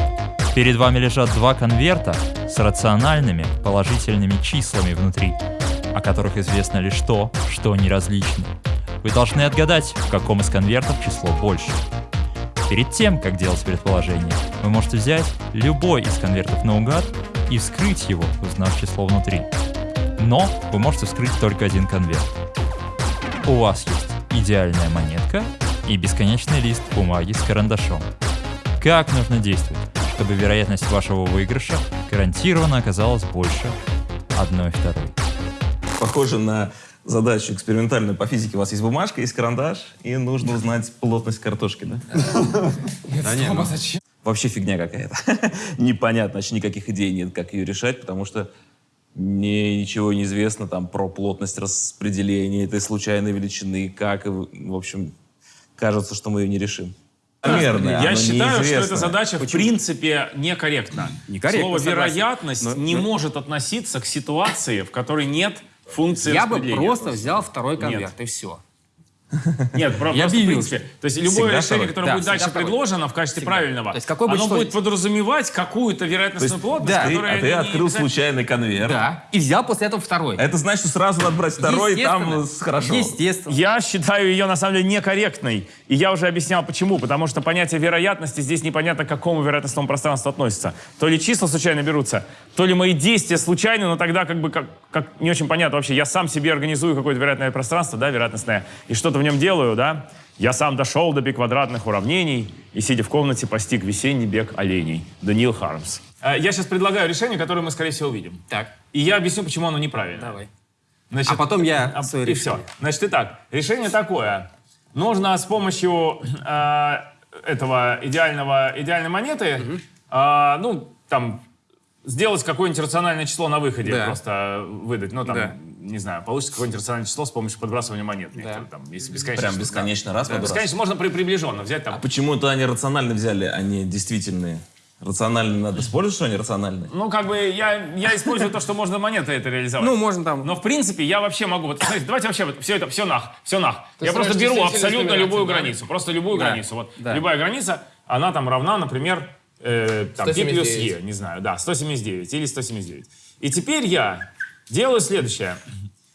Перед вами лежат два конверта с рациональными положительными числами внутри, о которых известно лишь то, что они различны. Вы должны отгадать, в каком из конвертов число больше. Перед тем, как делать предположение, вы можете взять любой из конвертов наугад и вскрыть его, узнав число внутри. Но вы можете вскрыть только один конверт. У вас есть идеальная монетка и бесконечный лист бумаги с карандашом. Как нужно действовать, чтобы вероятность вашего выигрыша гарантированно оказалась больше одной второй? Похоже на задачу экспериментальную по физике. У вас есть бумажка, есть карандаш, и нужно узнать плотность картошки, да? Да нет, ну, Вообще фигня какая-то. Непонятно, вообще никаких идей нет, как ее решать, потому что мне ничего не известно там про плотность распределения этой случайной величины, как, в общем, кажется, что мы ее не решим. Наверное, Я считаю, что неизвестно. эта задача в принципе некорректна. Некорректно, Слово согласен. вероятность Но- не но- может относиться к ситуации, в которой нет функции Я бы просто взял второй конверт, и все. Нет, про- Я просто в принципе. То есть любое Всегда решение, второй. которое Да, будет дальше второй. предложено в качестве Всегда. правильного, То есть какой бы оно число- будет подразумевать какую-то вероятностную плотность, да. Ты- которая а ты не открыл обязательно- случайный конверт. Да. И взял после этого второй. Это значит, что сразу надо брать второй, и там хорошо. Естественно. Я считаю ее на самом деле некорректной. И я уже объяснял почему. Потому что понятие вероятности здесь непонятно к какому вероятностному пространству относится. То ли числа случайно берутся, то ли мои действия случайны, но тогда как бы как, как не очень понятно вообще. Я сам себе организую какое-то вероятное пространство, да, вероятностное, и что-то в нем делаю, да. Я сам дошел до биквадратных уравнений и, сидя в комнате, постиг весенний бег оленей. Даниил Хармс. Э, Я сейчас предлагаю решение, которое мы, скорее всего, увидим. Так, И я объясню, почему оно неправильно. давай. Значит, А потом я а, свое И все. Значит, итак, решение такое. Нужно с помощью э, этого идеального, идеальной монеты, э, ну, там, сделать какое-нибудь рациональное число на выходе, Да. просто выдать. Ну, там, Да. Не знаю, получится какое-нибудь рациональное число с помощью подбрасывания монет. некоторых, Там, если бесконечно. Прям бесконечно раз Да, подбрасывать? бесконечно можно при, приближенно взять А там. почему-то они рационально взяли, а не действительные. Рациональные надо использовать, что они рациональные? Ну, как бы я, я использую то, что можно монетой это реализовать. Ну, можно там... Но в принципе я вообще могу. Вот смотрите, давайте вообще вот все это все нах, все нах. Ты я просто беру абсолютно любую да? границу, просто любую Да, границу. Вот да. любая граница, она там равна, например, э, там, e плюс 179. e, не знаю, да, 179 или 179. И теперь я делаю следующее.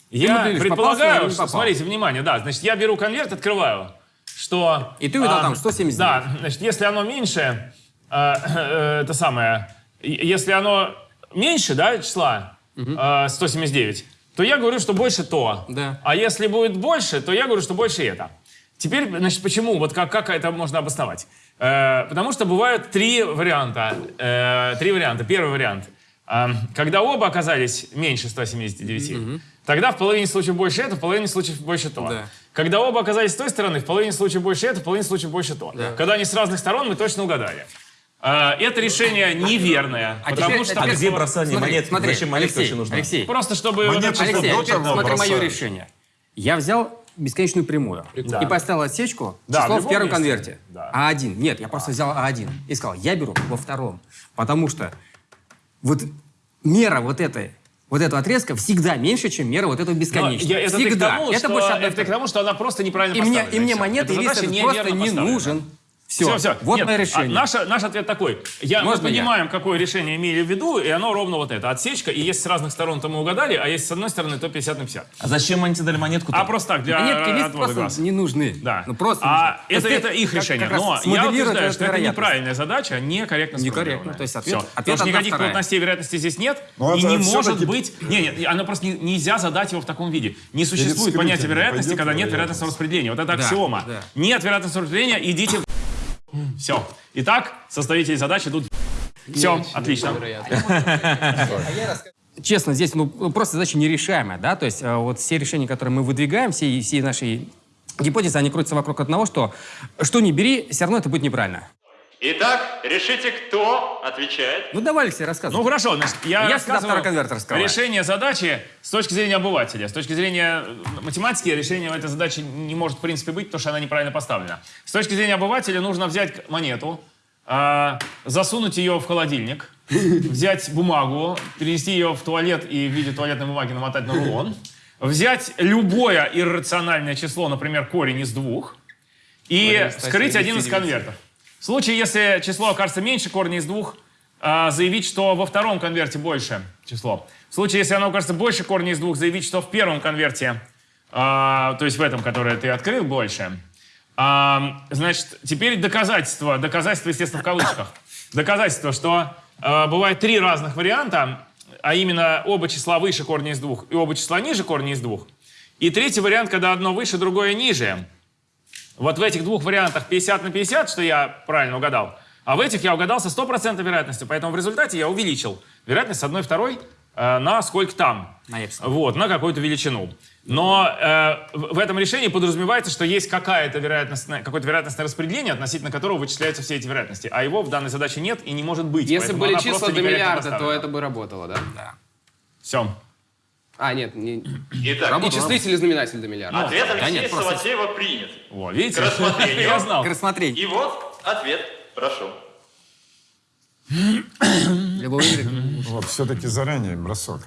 Я предполагаю, что, смотрите, внимание, да, значит, я беру конверт, открываю, что... И ты увидел а, там 179. Да, значит, если оно меньше, э, э, это самое, если оно меньше, да, числа э, 179, то я говорю, что больше то. Да. А если будет больше, то я говорю, что больше это. Теперь, значит, почему? Вот как, как это можно обосновать? Э, потому что бывают три варианта. Э, три варианта. Первый вариант. Э, когда оба оказались меньше 179, тогда в половине случаев больше это, в половине случаев больше то. Да. Когда оба оказались с той стороны, в половине случаев больше это, в половине случаев больше то. Когда они с разных сторон, мы точно угадали. Э, это решение неверное, А потому теперь- что... а А где бросание Смотри, монет? смотри, Зачем монетка Алексей, вообще нужна? Алексей, Просто чтобы... это- Алексей, вот смотри мое бросают. решение. Я взял бесконечную прямую Да. и поставил отсечку Да, число в в, первом месте. конверте. Да. А1. Нет, я просто взял А1 и сказал, я беру во втором. Потому что вот мера вот этой вот этого отрезка всегда меньше, чем мера вот этого Но бесконечного. я- это всегда. тому, это что, больше одной это к тому, что она просто неправильно И мне, поставлена. и мне монеты лист этот просто не поставлена. нужен. Все, Все, все. вот Нет, мое а решение. наш, наш ответ такой. Я, мы Можно я? понимаем, какое решение имели в виду, и оно ровно вот это. Отсечка, и если с разных сторон, то мы угадали, а если с одной стороны, то 50 на 50. А зачем они тебе дали монетку? А просто так, для Монетки и лист отвода просто глаз. не нужны. Да. Ну просто а нужны. это, То это есть их как- решение. как Но я утверждаю, что это вероятность. неправильная задача, некорректно Некорректно. То есть ответ- Все. ответ Потому что никаких вторая. плотностей вероятности здесь нет, Ну, и это не может быть... Не, не, оно просто не- нельзя задать его в таком виде. Не существует понятия вероятности, когда нет вероятностного распределения. Вот это аксиома. Нет вероятностного распределения, идите в... Все. Итак, составители задач идут Все, отлично. Честно, здесь ну, просто задача нерешаемая, да, то есть э, вот все решения, которые мы выдвигаем, все, все наши гипотезы, они крутятся вокруг одного, что что не бери, все равно это будет неправильно. Итак, решите, кто отвечает. Ну давай, Алексей, рассказывай. Ну хорошо, значит, я, Я всегда рассказываю второй конверт решение задачи с точки зрения обывателя. С точки зрения э, математики решение этой задачи не может в принципе быть, потому что она неправильно поставлена. С точки зрения обывателя нужно взять монету, а, засунуть ее в холодильник, взять бумагу, перенести ее в туалет и в виде туалетной бумаги намотать на рулон, взять любое иррациональное число, например, корень из двух, и вскрыть один из конвертов. В случае, если число окажется меньше корня из двух, а, заявить, что во втором конверте больше число. В случае, если оно окажется больше корня из двух, заявить, что в первом конверте, а, то есть в этом, который ты открыл, больше. А, значит, теперь доказательство, доказательство, естественно, в кавычках. Доказательство, что бывает три разных варианта, а именно оба числа выше корня из двух и оба числа ниже корня из двух. И третий вариант, когда одно выше, другое ниже. Вот в этих двух вариантах 50 на 50, что я правильно угадал, а в этих я угадал со стопроцентной вероятностью. Поэтому в результате я увеличил вероятность с одной второй э, на сколько там. На эпсилон. Вот, на какую-то величину. Но э, в этом решении подразумевается, что есть какая-то вероятностное, какое-то вероятностное распределение, относительно которого вычисляются все эти вероятности. А его в данной задаче нет и не может быть. Если были числа до миллиарда, то это бы работало, да? Да. Все. А, нет, не... Итак, и числитель и знаменатель до миллиарда. ответ Алексея нет, просто- Саватеева принят. Во, видите? К рассмотрению. Я знал. К рассмотрению. И вот ответ. Прошу. Игры. Вот, все-таки заранее бросок.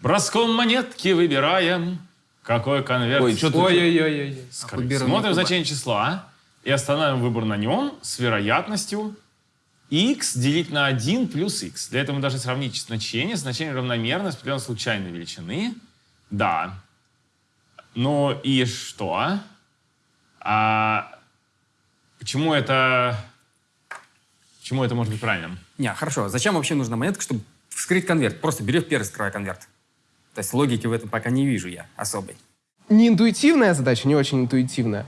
Броском монетки выбираем, какой конверт. Ой, что ты... Ой-ой-ой. Смотрим значение числа и останавливаем выбор на нем с вероятностью x делить на 1 плюс x. Для этого мы должны сравнить значение. Значение равномерно с определенной случайной величины. Да. Ну и что? А почему это... Почему это может быть правильным? Не, хорошо. Зачем вообще нужна монетка, чтобы вскрыть конверт? Просто берешь первый, скрывай конверт. То есть логики в этом пока не вижу я особой. Не интуитивная задача, не очень интуитивная.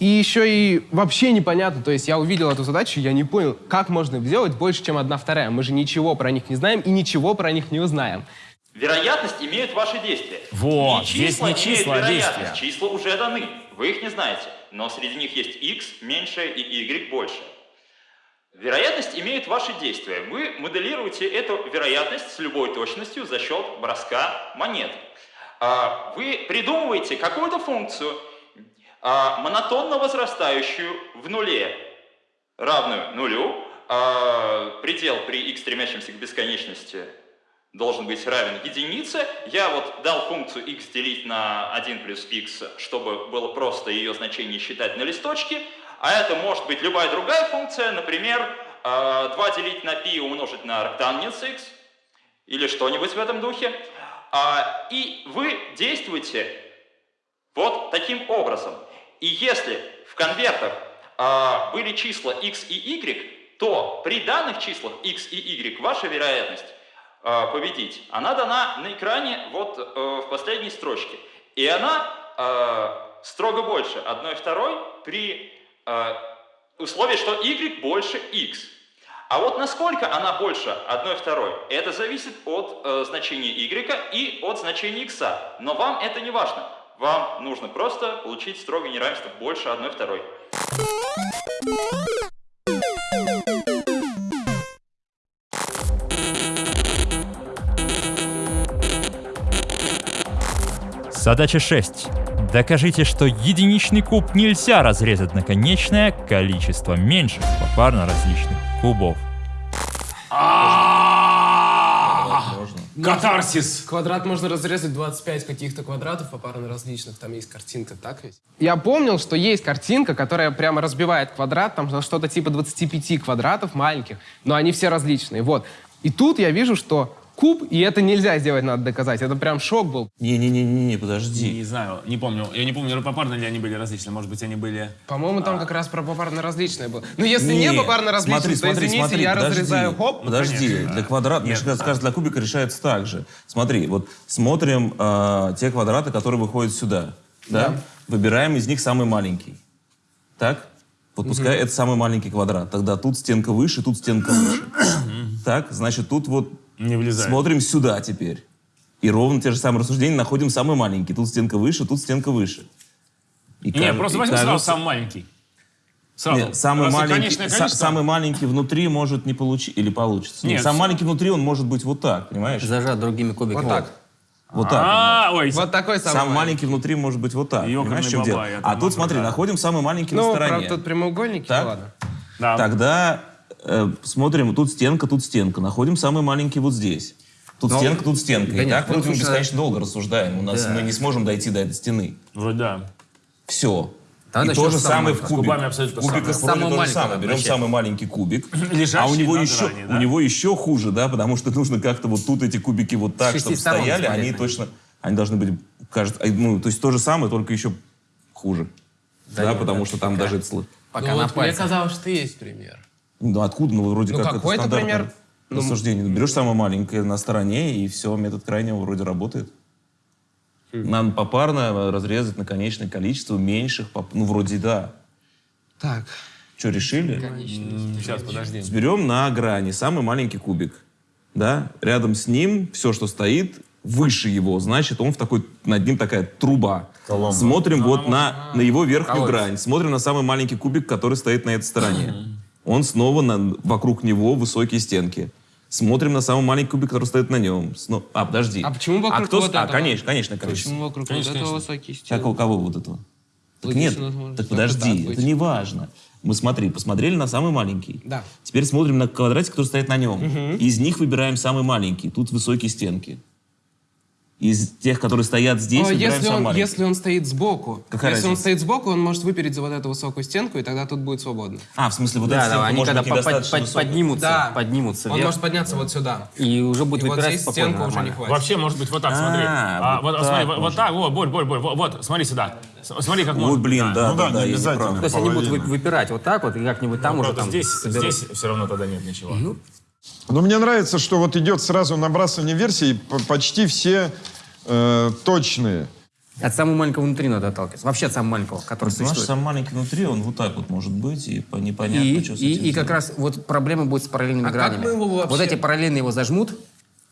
И еще и вообще непонятно. То есть я увидел эту задачу, я не понял, как можно сделать больше, чем одна вторая. Мы же ничего про них не знаем и ничего про них не узнаем. Вероятность имеют ваши действия. Вот, не здесь числа не числа, а вероятность. действия. Числа уже даны. Вы их не знаете. Но среди них есть x меньше и y больше. Вероятность имеют ваши действия. Вы моделируете эту вероятность с любой точностью за счет броска монет. А, Вы придумываете какую-то функцию, а, монотонно возрастающую в нуле, равную нулю. А, Предел при x стремящемся к бесконечности должен быть равен единице. Я вот дал функцию x делить на 1 плюс x, чтобы было просто ее значение считать на листочке. А это может быть любая другая функция, например, э, 2 делить на π умножить на арктангенс x, или что-нибудь в этом духе. А, И вы действуете вот таким образом. И если в конвертах а, были числа x и y, то при данных числах x и y ваша вероятность а, победить, она дана на экране вот э, в последней строчке. И она а, строго больше одной второй при а, условии, что y больше x. А вот насколько она больше одной второй, это зависит от э, значения y и от значения x. Но вам это не важно. Вам нужно просто получить строгое неравенство больше одной второй. Задача 6. Докажите, что единичный куб нельзя разрезать на конечное количество меньших попарно различных кубов. Катарсис! Квадрат можно разрезать 25 каких-то квадратов попарно различных. Там есть картинка, так ведь? Я помнил, что есть картинка, которая прямо разбивает квадрат, там за что-то типа 25 квадратов маленьких, но они все различные. Вот. И тут я вижу, что куб, и это нельзя сделать, надо доказать. Это прям шок был. Не-не-не-не, подожди. Не знаю, не помню. Я не помню, попарно ли они были различны. Может быть, они были... По-моему, там как раз про попарно различное было. Ну, если не, попарно различное, смотри, то, смотри, извините, смотри, я подожди, разрезаю хоп. Подожди, конечно, для квадрата, мне кажется, кажется, для кубика решается так же. Смотри, вот смотрим э, те квадраты, которые выходят сюда. Да? Выбираем из них самый маленький. Так? Вот пускай это самый маленький квадрат. Тогда тут стенка выше, тут стенка выше. Так, значит, тут вот Не влезает. смотрим сюда теперь. И ровно те же самые рассуждения находим самый маленький. Тут стенка выше, тут стенка выше. И Не, кажется- просто возьми сразу кажется- самый маленький. Сразу. нет, самый Раз маленький, конечное количество. самый маленький внутри может не получить или получится. Нет, Нет, самый маленький внутри он может быть вот так, понимаешь? Зажат другими кубиками. Вот так. Вот так. А, ой, Вот такой самый, Самый маленький внутри может быть вот так. Понимаешь, чем дело? А тут смотри, находим самый маленький Ну, на стороне. правда, тут прямоугольники, ну ладно. да. Тогда э, смотрим, тут стенка, тут стенка. Находим самый маленький вот здесь. Тут стенка, тут стенка. да И нет, так ну, вот мы слушай, бесконечно долго рассуждаем. У нас Да. мы не сможем дойти до этой стены. Вроде да. Все. Тогда и то же самое в абсолютно в кубиках самое. вроде то же самое. Берем самый маленький кубик. Лежащий а у него, еще, грани, да? у него еще хуже, да, потому что нужно как-то вот тут эти кубики вот так, чтобы стояли, они точно, они должны быть, кажется, ну, то есть то же самое, только еще хуже. Да, нет, потому да, что там даже... Пока ну на вот мне казалось, что есть пример. Ну, откуда? Ну, вроде Ну, как это какой-то стандартное пример. рассуждение. Берешь самое маленькое на стороне, и все, метод крайнего вроде работает. Надо попарно разрезать на конечное количество меньших, поп- ну, вроде да. Так. Что, решили? Сейчас, подожди. Берем на грани самый маленький кубик. Да? Рядом с ним все, что стоит, выше его, значит, он в такой, над ним такая труба. Коломба. Смотрим вот на, на его верхнюю Колодец. грань. Смотрим на самый маленький кубик, который стоит на этой стороне. Он снова, на, вокруг него высокие стенки. Смотрим на самый маленький кубик, который стоит на нем. Сно- А, подожди. А почему вокруг кто... вот А, этого? конечно, конечно, конечно. Почему вокруг вот этого высокие стены? Как у кого вот этого? Так Логично, нет, возможно, так подожди, так это не важно. Мы смотри, посмотрели на самый маленький. Да. Теперь смотрим на квадратик, который стоит на нем. Из них выбираем самый маленький. Тут высокие стенки. Из тех, которые стоят здесь, А, выбираем если, он, маленький. если он стоит сбоку, Какая если он разница? стоит сбоку, он может выпереть за вот эту высокую стенку, и тогда тут будет свободно. А, в смысле, вот Да, эта да, стенка они может когда под- под- поднимутся, Да. поднимутся Он вверх, может подняться вот сюда. и уже будет И вот выпирать здесь спокойно, стенка уже не нормально. хватит. Вообще, может быть, вот так, смотри. А, А, вот вот, смотри, так вот, вот так, вот, Борь, Борь, Борь, вот, вот, смотри сюда. Смотри, как Ой, можно. блин, да, Ну да, да, да, обязательно. То есть они будут выпирать вот так вот, и как-нибудь там уже Правда, там здесь, здесь все равно тогда нет ничего. Но мне нравится, что вот идет сразу набрасывание версий, почти все э, точные. От самого маленького внутри надо отталкиваться. Вообще от самого маленького, который Наш существует. самый маленький внутри, он вот так вот может быть, и по- непонятно, И, что с и, этим и как раз вот проблема будет с параллельными А как гранями. мы его вообще- Вот эти параллельные его зажмут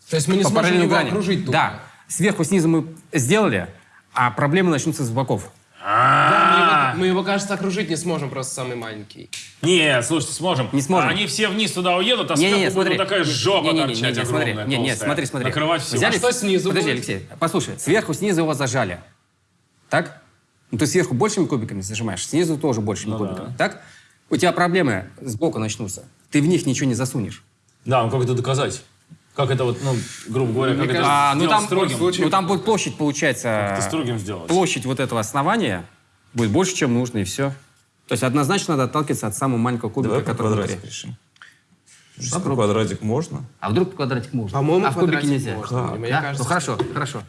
То есть мы не сможем его граням. окружить тут. Да. Сверху, снизу мы сделали, а проблемы начнутся с боков. Да, мы его, мы его, кажется, окружить не сможем, просто самый маленький. Не, слушайте, сможем. Не сможем. Они все вниз туда уедут, а сверху будет смотри. такая жопа Не-не-не, торчать не-не, смотри. огромная, Не, нет, толстая. смотри, смотри. Накрывать все. Взяли- А что снизу Подожди, будет? Алексей, послушай. Сверху, снизу его зажали. Так? Ну, ты сверху большими кубиками зажимаешь, снизу тоже большими Ну кубиками. Так? У тебя проблемы сбоку начнутся. Ты в них ничего не засунешь. Да, ну как это доказать? Как это вот, ну, грубо говоря, как это А, ну, там, строгим? ну там будет площадь, получается. Ты строгим сделать. Площадь вот этого основания будет больше, чем нужно, и все. То есть однозначно надо отталкиваться от самого маленького кубика, Давай который квадратик внутри. решим. А по квадратик можно? А вдруг квадратик можно? По-моему, а в кубике нельзя. можно. Мне Да? кажется, ну хорошо, хорошо.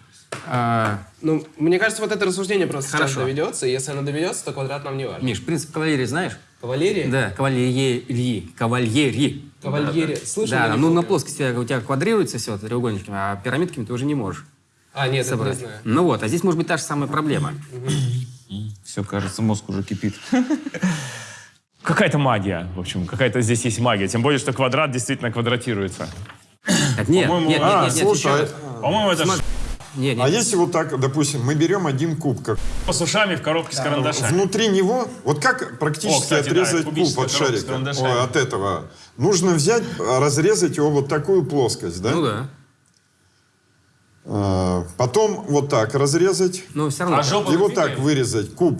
А, Ну, мне кажется, вот это рассуждение просто сейчас Хорошо. доведется, и если оно доведется, то квадрат нам не важен. Миш, принцип кавалерии знаешь? Кавалерия? Да, кавальери. Кавальери. Кавальерия. Слышал? Да, ну на плоскости у тебя квадрируется все треугольничками, а пирамидками ты уже не можешь А, нет, это не собрать. знаю. Ну вот, а здесь может быть та же самая проблема. Все, кажется, мозг уже кипит. Какая-то магия, в общем, какая-то здесь есть магия. Тем более, что квадрат действительно квадратируется. Так, нет, нет, По-моему, нет, а, нет, нет, слушай, еще- По-моему, это Смотри. нет, нет. А если вот так, допустим, мы берем один куб, как с ушами в коробке с карандашами. внутри него, вот как практически О, кстати, да, отрезать кубическая куб от шарика, от этого? Нужно взять, а, разрезать его вот такую плоскость, да? Ну да. А, потом вот так разрезать Но все равно. А жопу и вот так вырезать куб.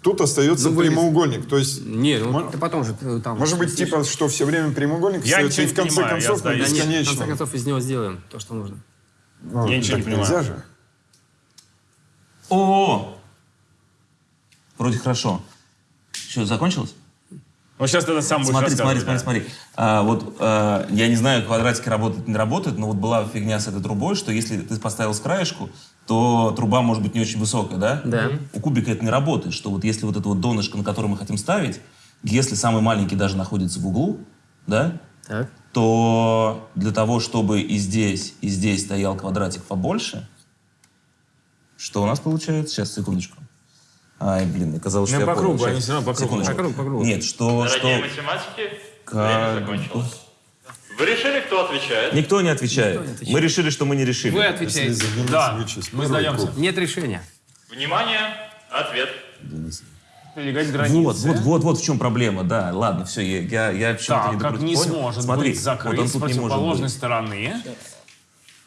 Тут остается Ну, прямоугольник. То есть, Не, ну ты потом же э, там... может быть, типа, что все время прямоугольник Я остается, и ничего в не конце понимаю, я концов на сдаюсь. Да нет, в конце концов из него сделаем то, что нужно. Ну, Я ничего не понимаю. Нельзя же. О! Вроде хорошо. Что, закончилось? Вот сейчас это сам будешь Смотри, смотри, смотри, смотри. А, вот а, я не знаю, квадратики работают, не работают, но вот была фигня с этой трубой, что если ты поставил с краешку, то труба может быть не очень высокая, да? Да. У кубика это не работает, что вот если вот это вот донышко, на которое мы хотим ставить, если самый маленький даже находится в углу, да, Так. то для того, чтобы и здесь, и здесь стоял квадратик побольше, что у нас получается? Сейчас, секундочку. Ай, блин, оказалось, Ну, что я по кругу, понял. они всё равно по кругу. Секундочку. По кругу, по кругу. Нет, что... Дорогие что... математики, Как- время закончилось. Вы решили, кто отвечает? Никто не отвечает. Мы решили, что мы не решили. Вы отвечаете. Да, мы сдаемся. Нет решения. Внимание, ответ. Границы. Вот, вот, вот, вот в чем проблема, да. Ладно, все, я, я, я Так, не как докрутил. не Понял? сможет Смотри, быть закрыт вот он с не противоположной стороны.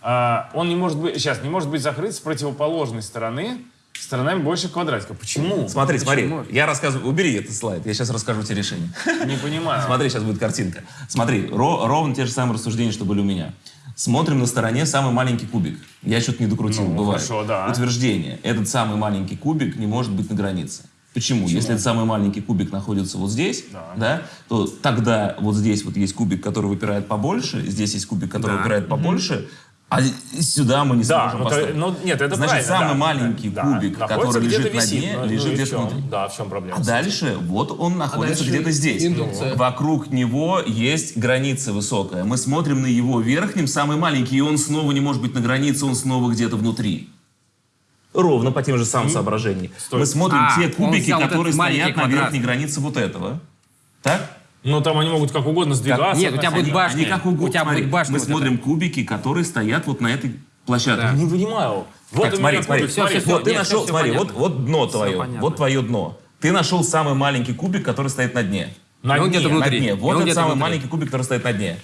А, он не может быть, сейчас, не может быть закрыт с противоположной стороны сторонами больше квадратика. Почему? Смотри, смотри, я рассказываю, убери этот слайд, я сейчас расскажу тебе решение. Не понимаю. Смотри, сейчас будет картинка. Смотри, ро- ровно те же самые рассуждения, что были у меня. Смотрим на стороне самый маленький кубик. Я что-то не докрутил, Ну, бывает. хорошо, да. Утверждение. Этот самый маленький кубик не может быть на границе. Почему? Если этот самый маленький кубик находится вот здесь, да. то тогда вот здесь вот есть кубик, который выпирает побольше, здесь есть кубик, который выпирает побольше, а сюда мы не Да, сможем ну, поставить. ну, нет, это Значит, правильно, самый да. маленький Да, кубик, находится который лежит на висит, дне, ну, лежит ну в чем? внутри. Да, в чем проблема? А дальше вот он находится дальше где-то здесь. индукция. Вокруг него есть граница высокая. Мы смотрим на его верхнем, самый маленький, и он снова не может быть на границе, он снова где-то внутри. Ровно по тем же самым соображениям. Мы смотрим А, те кубики, которые стоят на квадрат. верхней границе вот этого. Так? Ну, там они могут как угодно сдвигаться. Нет, у тебя будет башня. Они как угодно. У тебя Смотри, будет башня Мы вот смотрим кубики, которые стоят вот на этой площадке. Не понимаю. Вот Так, смотри, смотри, смотри. всё, Вот ты Нет, нашел, всё смотри, вот, понятно. вот дно твое, понятно. вот твое дно. Ты нашел самый маленький кубик, который стоит на дне. На дне. где-то На внутри. дне. Вот это где-то самый внутри. маленький кубик, который стоит на дне.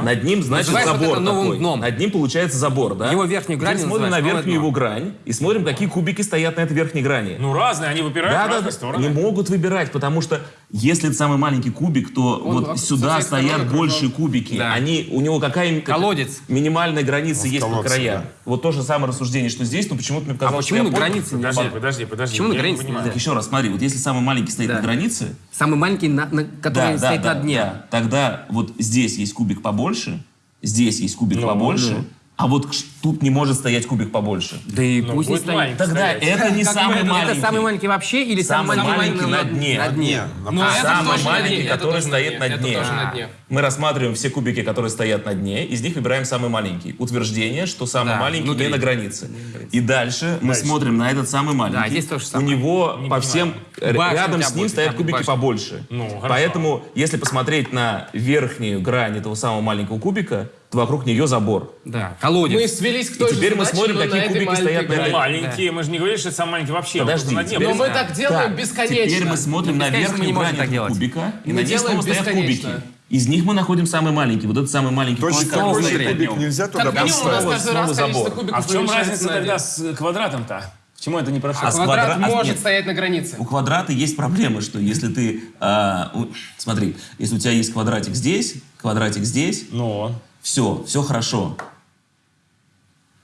Над ним, значит, Называешь вот забор это новым такой. дном. Над ним получается забор, да? Его верхнюю грань Теперь смотрим на верхнюю дно. его грань и смотрим, какие кубики стоят на этой верхней грани. Ну, разные, они выпирают в Да, да, разные да. стороны. Не могут выбирать, потому что если это самый маленький кубик, то Он вот сюда стоят большие кубики. Да. Они, у него какая Колодец. минимальная граница есть по колодце, краям. да. Вот то же самое рассуждение, что здесь, но почему-то мне А показалось, что почему я на границе Подожди, подожди, подожди. Почему на не границе нельзя? Еще раз, смотри, вот если самый маленький стоит Да. на границе, Самый маленький, на, на- который стоит на дне. да. Тогда вот здесь есть кубик побольше, здесь есть кубик Ну, побольше, а вот тут не может стоять кубик побольше. Да и Ну, пусть не стоит. маленький Тогда стоять. это не Как самый это? маленький. Это самый маленький вообще или Самый самый, маленький на дне. На дне. Ну, это Самый на маленький, дне, это который точно стоит на Это дне. тоже на дне. Мы рассматриваем все кубики, которые стоят на дне, из них выбираем самый маленький. Утверждение, что самый Да, маленький внутри. не на границе. И дальше мы смотрим на этот самый маленький. здесь то же У самое. него по всем р- Башня рядом с ним будет, стоят кубики башня. побольше. Ну. Поэтому, если посмотреть на верхнюю грань этого самого маленького кубика, вокруг нее забор. Да, колодец. Мы свелись к той И теперь же мы задаче, смотрим, но какие кубики маленькой стоят на этой- Маленькие, мы же не говорили, что это самый маленький вообще. Подожди, только на дне. теперь- Но мы так делаем Так, бесконечно. Теперь мы смотрим на верхнюю грань кубика, и на ней снова стоят кубики. Из них мы находим самый маленький. Вот этот самый маленький же стоит на кубик нельзя туда Как минимум у нас каждый раз забор. кубиков А в чем разница тогда с квадратом-то? Почему это не прошло? А с Квадрат квадрат- а, может нет. стоять на границе. У квадрата есть проблема, что если ты... а, у- смотри, если у тебя есть квадратик здесь, квадратик здесь, Ну, все, все хорошо.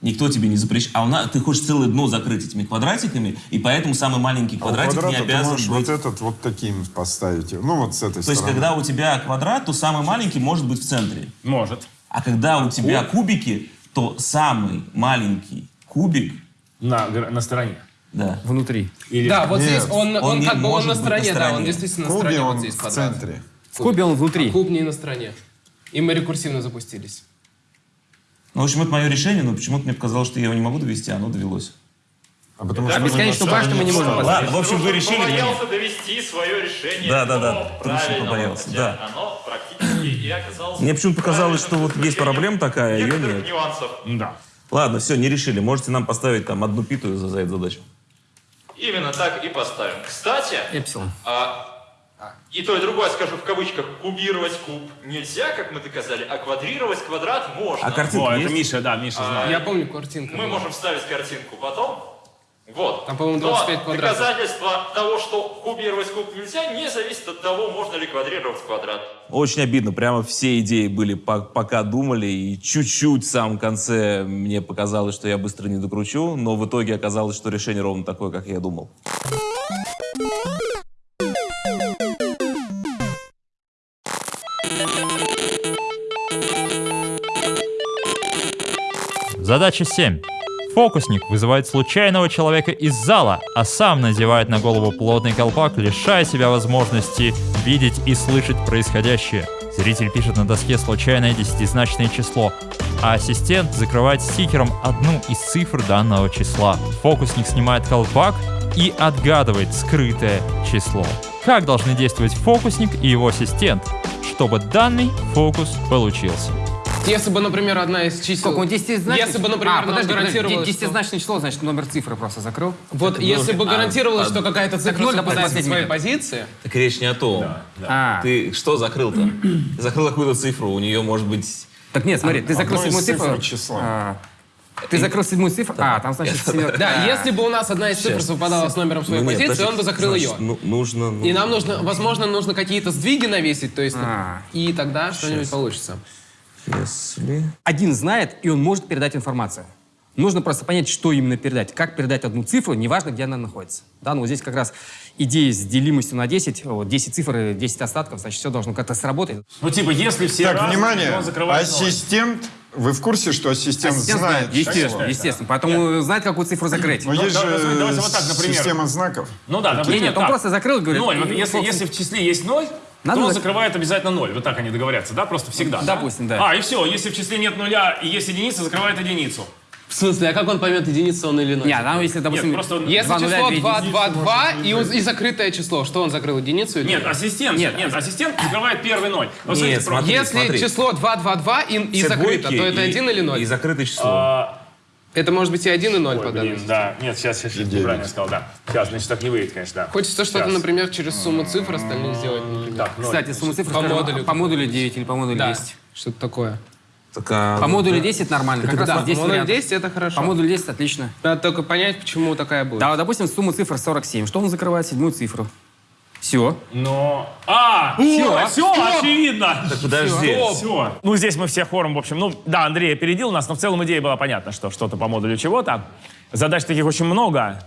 Никто тебе не запрещает. А у нас, ты хочешь целое дно закрыть этими квадратиками, и поэтому самый маленький А квадратик не квадрата ты обязан можешь быть... вот этот вот таким поставить. Ну, вот с этой То есть, стороны. когда у тебя квадрат, то самый маленький может быть в центре. может. А когда у тебя кубики, то самый маленький кубик, На, на стороне. да, Внутри. Или... Да, вот Нет, здесь он, он, он не как бы он на быть на стороне, да, он стороне. действительно В на кубе стороне, вот он здесь в квадрат. центре. В кубе он внутри. Куб не на стороне. И мы рекурсивно запустились. Ну, в общем, это мое решение, но почему-то мне показалось, что я его не могу довести, а оно довелось. А потому А что бесконечную башню мы не можем поставить. Ладно, в общем, вы решили... Побоялся довести свое решение Да, да, да, точно правильного, побоялся, да. Оно практически и оказалось Мне почему-то показалось, что вот есть проблема такая, а ее некоторых нет. нюансов. Да. Ладно, все, не решили. Можете нам поставить там одну питу за, за эту задачу. Именно так и поставим. Кстати, Эпсилон. а, и то, и другое, скажу в кавычках, кубировать куб нельзя, как мы доказали, а квадрировать квадрат можно. А картинка О, это есть? Миша, да, Миша знает. Я помню картинку. Мы можем вставить картинку потом. Вот. Там, по-моему, Но 25 квадратов. доказательство того, что кубировать куб нельзя, не зависит от того, можно ли квадрировать квадрат. Очень обидно. Прямо все идеи были, по- пока думали, и чуть-чуть в самом конце мне показалось, что я быстро не докручу, но в итоге оказалось, что решение ровно такое, как я думал. Задача 7. Фокусник вызывает случайного человека из зала, а сам надевает на голову плотный колпак, лишая себя возможности видеть и слышать происходящее. Зритель пишет на доске случайное десятизначное число, а ассистент закрывает стикером одну из цифр данного числа. Фокусник снимает колпак и отгадывает скрытое число. Как должны действовать фокусник и его ассистент, чтобы данный фокус получился? Если бы, например, одна из чисел... Сколько он десятизначный? Если бы, например, а, подожди, подожди, гарантировалось, что- десятизначное число, значит, номер цифры просто закрыл. Вот если бы а, гарантировалось, а, что какая-то цифра ноль, совпадает со своей позиции, Так речь не о том. А, Ты что закрыл-то? Закрыл какую-то цифру, у нее может быть... так нет, смотри, ты закрыл седьмую цифру. цифр числа. а, Ты закрыл седьмую цифру. А, там значит семерка. да, если бы у нас одна из цифр совпадала с номером своей Ну, нет, позиции, подожди, он бы закрыл значит, ее. ну, нужно... ну, И нам нужно, возможно, нужно какие-то сдвиги навесить, то есть, А. и тогда что-нибудь получится. Если... Один знает, и он может передать информацию. Нужно просто понять, что именно передать. Как передать одну цифру, неважно, где она находится. Да, ну вот здесь как раз идея с делимостью на 10, вот 10 цифр и 10 остатков, значит, все должно как-то сработать. Ну, типа, если все Так, разные, внимание, то ассистент, вы в курсе, что ассистент, Ассистент знает? естественно, число? естественно. Поэтому знает, какую цифру закрыть. Но есть да, же давайте- вот так, например. система знаков. Ну да, например, нет, он так. просто закрыл, говорит. Ноль. Вот ну, если, если в числе есть ноль, Надо то он зак- закрывает обязательно ноль. Вот так они договорятся, да? Просто всегда. да? Допустим, да. А, и все. Если в числе нет нуля и есть единица, закрывает единицу. В смысле, а как он поймет, единица он или ноль? Не, там если, допустим, просто он- Если два нуля, число две 2, единицы. 2, 2 и, и закрытое число, что он закрыл, единицу или Нет, ноль? ассистент, Нет, нет, ассистент закрывает первый ноль. Ну, Нет, смотрите, смотри, Если смотри. число 2, 2, 2 и, и закрыто, то это и- 1 или 0? И закрытое число. а, Это может быть и 1, и 0 по Ой, данной блин, да. Нет, сейчас, сейчас, сейчас неправильно сказал, да. Сейчас, значит, так не выйдет, конечно, да. Хочется что-то, например, через сумму цифр остальных сделать. Так. Кстати, сумма цифр По модулю. по модулю 9 или по модулю Да, 10. что-то такое. Так, а, По модулю да. 10 нормально. Как раз Да, 10 модуль вариантов. 10 это хорошо. По модулю 10 отлично. Надо только понять, почему такая будет. Да, допустим, сумма цифр 47. Что он закрывает? Седьмую цифру. Все. Но... А! Всё. Все, очевидно! Так подожди. Все. Ну, здесь мы все хором, в общем, ну, да, Андрей опередил нас, но в целом идея была понятна, что что-то по модулю чего-то. Задач таких очень много.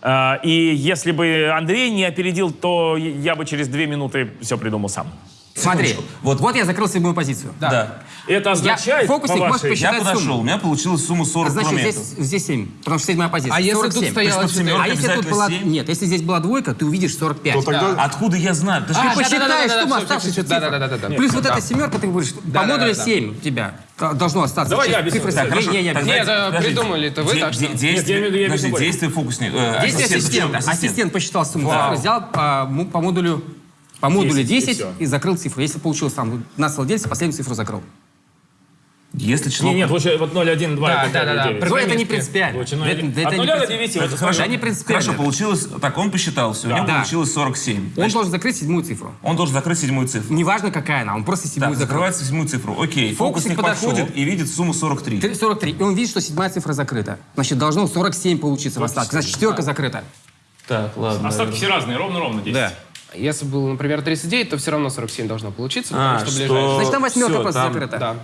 А, И если бы Андрей не опередил, то я бы через две минуты все придумал сам. Смотри, Вот. вот, я закрыл седьмую позицию. Да. Это означает, фокусник по может вашей- посчитать Я подошел, сумму. у меня получилась сумма 40 Значит, километров. здесь, здесь 7, потому что седьмая позиция. А если тут 47. стояло То есть под 4? А если тут была... семь? Нет, если здесь была двойка, ты увидишь 45. То тогда Откуда я знаю? Ты же А, посчитаешь да-да-да-да-да, сумму оставшихся цифр. Плюс вот эта семерка, ты будешь... По модулю 7 у тебя должно остаться. Давай я Цифры объясню. так, Хорошо. не, не. Нет, это придумали это вы, Де- так что- Действие, объясню действие фокусника. э, Действие ассистента. Ассистент. Ассистент посчитал сумму взял по, му- по модулю по модулю 10, и 10 всё. и закрыл цифру. Если получилось там на целое деление, последнюю цифру закрыл. Если число... Не, нет, лучше вот 0, 1, 2. Да, это да, да, да. девять. Ну, это не принципиально. Лучше ноль, Это- один. это От не 0 до принципиально. 9. вот Хорошо. Да, не принципиально. Хорошо, получилось... Так, он посчитался, у него Да. получилось 47. Он должен закрыть седьмую цифру. Он должен закрыть седьмую цифру. Неважно, какая она, он просто седьмую Так, закрыл. закрывается седьмую цифру. Окей, Фокусник фокусник подошел. подходит и видит сумму 43. Ты- 43. И он видит, что седьмая цифра закрыта. Значит, должно 47 получиться в остатке. Значит, четверка закрыта. Так, ладно. Остатки все разные, ровно-ровно 10. Да. Если было, например, 39, то все равно 47 должно получиться, А, потому что что- ближайшее. Значит, там восьмерка просто закрыта. Да.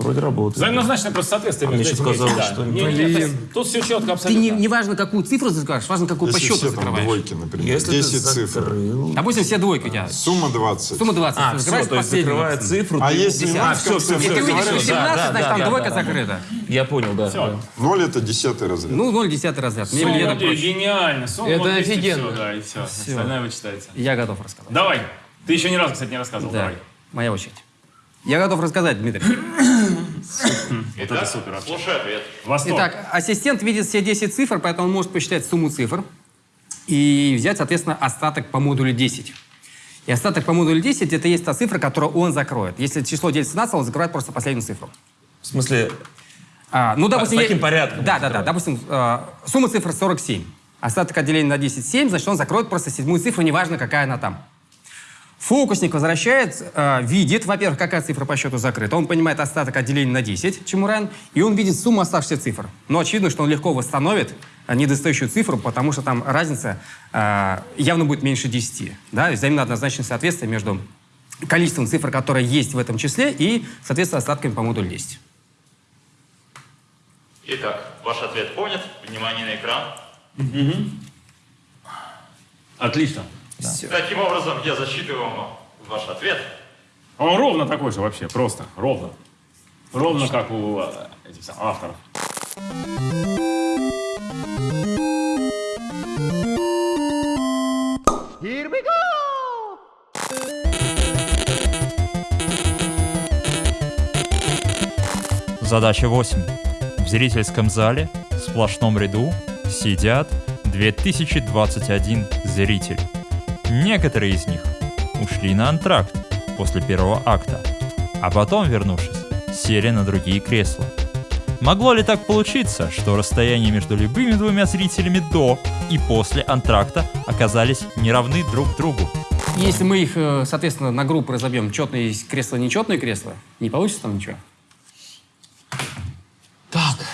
Вроде работает. Взаимозначное просто соответствие А мне между этими есть, да. что- Не, не, не, Тут все четко Ты абсолютно. не, не важно, какую цифру закрываешь, важно, какую по если счету все там закрываешь. двойки, например, Если 10 ты цифр. Допустим, все двойки у тебя. Сумма 20. Сумма 20. А, все, то есть закрывает цифру. А ты- если А, ноль все, все, И ты все. увидишь, что 17, значит, там двойка закрыта. Я понял, да. Все. 0 это десятый разряд. Ну, 0 десятый разряд. Сумма гениально. Сумма Это офигенно. да, и все. Остальное вычитается. Я готов рассказать. Давай. Ты еще ни разу, кстати, не рассказывал. Да, Давай. моя очередь. Я готов рассказать, Дмитрий. Это супер вообще. Слушай ответ. Восторг. Итак, ассистент видит все 10 цифр, поэтому он может посчитать сумму цифр и взять, соответственно, остаток по модулю 10. И остаток по модулю 10 это есть та цифра, которую он закроет. Если число делится на целое, он закрывает просто последнюю цифру. В смысле, А, ну, допустим, с таким я- порядком Да, да, да. Допустим, э, сумма цифр 47. Остаток отделения на 10 7, значит, он закроет просто седьмую цифру, неважно, какая она там. Фокусник возвращает, э, видит, во-первых, какая цифра по счету закрыта. Он понимает остаток отделения на 10, чему равен, и он видит сумму оставшихся цифр. Но очевидно, что он легко восстановит э, недостающую цифру, потому что там разница э, явно будет меньше 10. Да? Взаимно однозначное соответствие между количеством цифр, которые есть в этом числе, и, соответственно, остатками по модулю 10. Итак, ваш ответ понят. Внимание на экран. Отлично. Таким образом, я засчитываю вам ваш ответ. Он ровно такой же вообще, просто. Ровно. Ровно как у э, этих самых авторов. Задача 8. В зрительском зале в сплошном ряду сидят 2021 зритель. Некоторые из них ушли на антракт после первого акта, а потом, вернувшись, сели на другие кресла. Могло ли так получиться, что расстояние между любыми двумя зрителями до и после антракта оказались неравны друг другу? Если мы их, э, соответственно, на группы разобьем, четные кресла, нечетные кресла, не получится там ничего?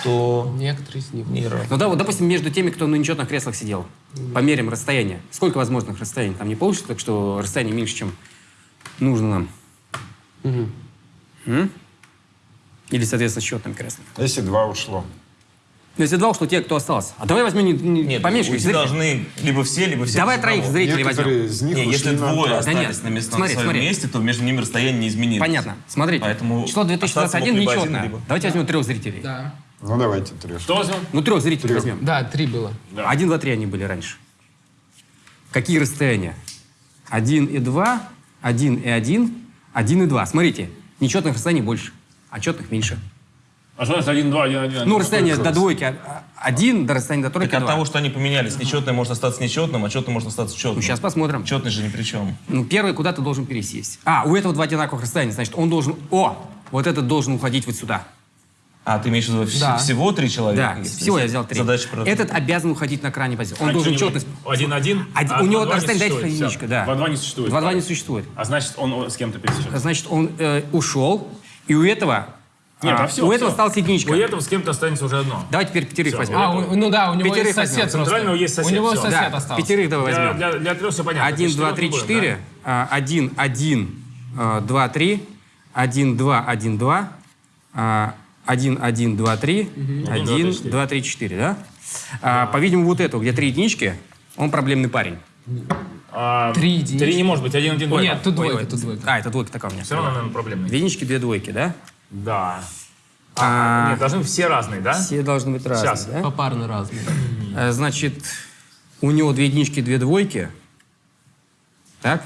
То Некоторые из них. не равно. Ну да, вот, допустим, между теми, кто на нечетных креслах сидел, померим расстояние. Сколько возможных расстояний? Там не получится, так что расстояние меньше, чем нужно нам. М? Или, соответственно, с счетным креслом. Если два ушло. Ну, если два ушло, те, кто остался. А давай возьмем не, не- Нет, поменьше уйти должны либо все, либо все. Давай троих зрителей возьмем. Из них Не, ушли если на двое. Да остались нет, на, мест, смотри, на своем смотри. месте, то между ними расстояние не изменилось. Понятно. Смотрите, Поэтому число 2021 остаться мог либо один, нечетное. либо- Давайте возьмем трех зрителей. Да. Ну давайте трех. Что возьмем? Ну, трех зрителей возьмем. Да, три было. Один, два, три они были раньше. Какие расстояния? Один и два, один и один, один и два. Смотрите, нечетных расстояний больше, а четных меньше. А что значит 1, 2, 1, 1? Ну, расстояние до двойки а- один, до расстояния до тройки Так от два. того, что они поменялись, нечетное может остаться нечетным, а четное может остаться четным. Ну, сейчас посмотрим. Четный же ни при чем. Ну, первый куда-то должен пересесть. А, у этого два одинаковых расстояния, значит, он должен... О, вот этот должен уходить вот сюда. А, ты имеешь в виду Да. всего три человека? Да, Если всего я взял три. Задача про... Этот обязан уходить на крайней позиции. Он А должен четность... 1, 1? Один- А у него 2 не расстояние, дайте всё. да. 2, 2 не существует. 2-2 не существует. А значит, он с кем-то пересечется. Значит, он э, ушел, и у этого... Нет, а, а все, у этого осталась единичка. У этого с кем-то останется уже одно. Давайте теперь пятерых Всё. возьмем. А, у- ну да, у него Пятерых есть сосед возьмем. просто. Центрального есть сосед, У него всё. сосед Да, остался. пятерых давай Для, возьмем. для, для трех все понятно. Один, Для два, три, четыре. А, Один, один, а, два, три. Один, два, один, два. А, Один, один, два, три. Один, два, три, четыре, да? А, По-видимому, вот эту, где три единички, он проблемный парень. А, Три единички. Три не может быть, один, один, Ой, двойка. Нет, тут Ой, двойка, ой, тут двойка. А, это двойка такая у меня. Все равно, наверное, проблемный. Две единички, две двойки, да? Да. А, Нет, должны быть все разные, да? Все должны быть разные, Сейчас. да? Попарно разные. Э, Значит, у него две единички, две двойки. Так?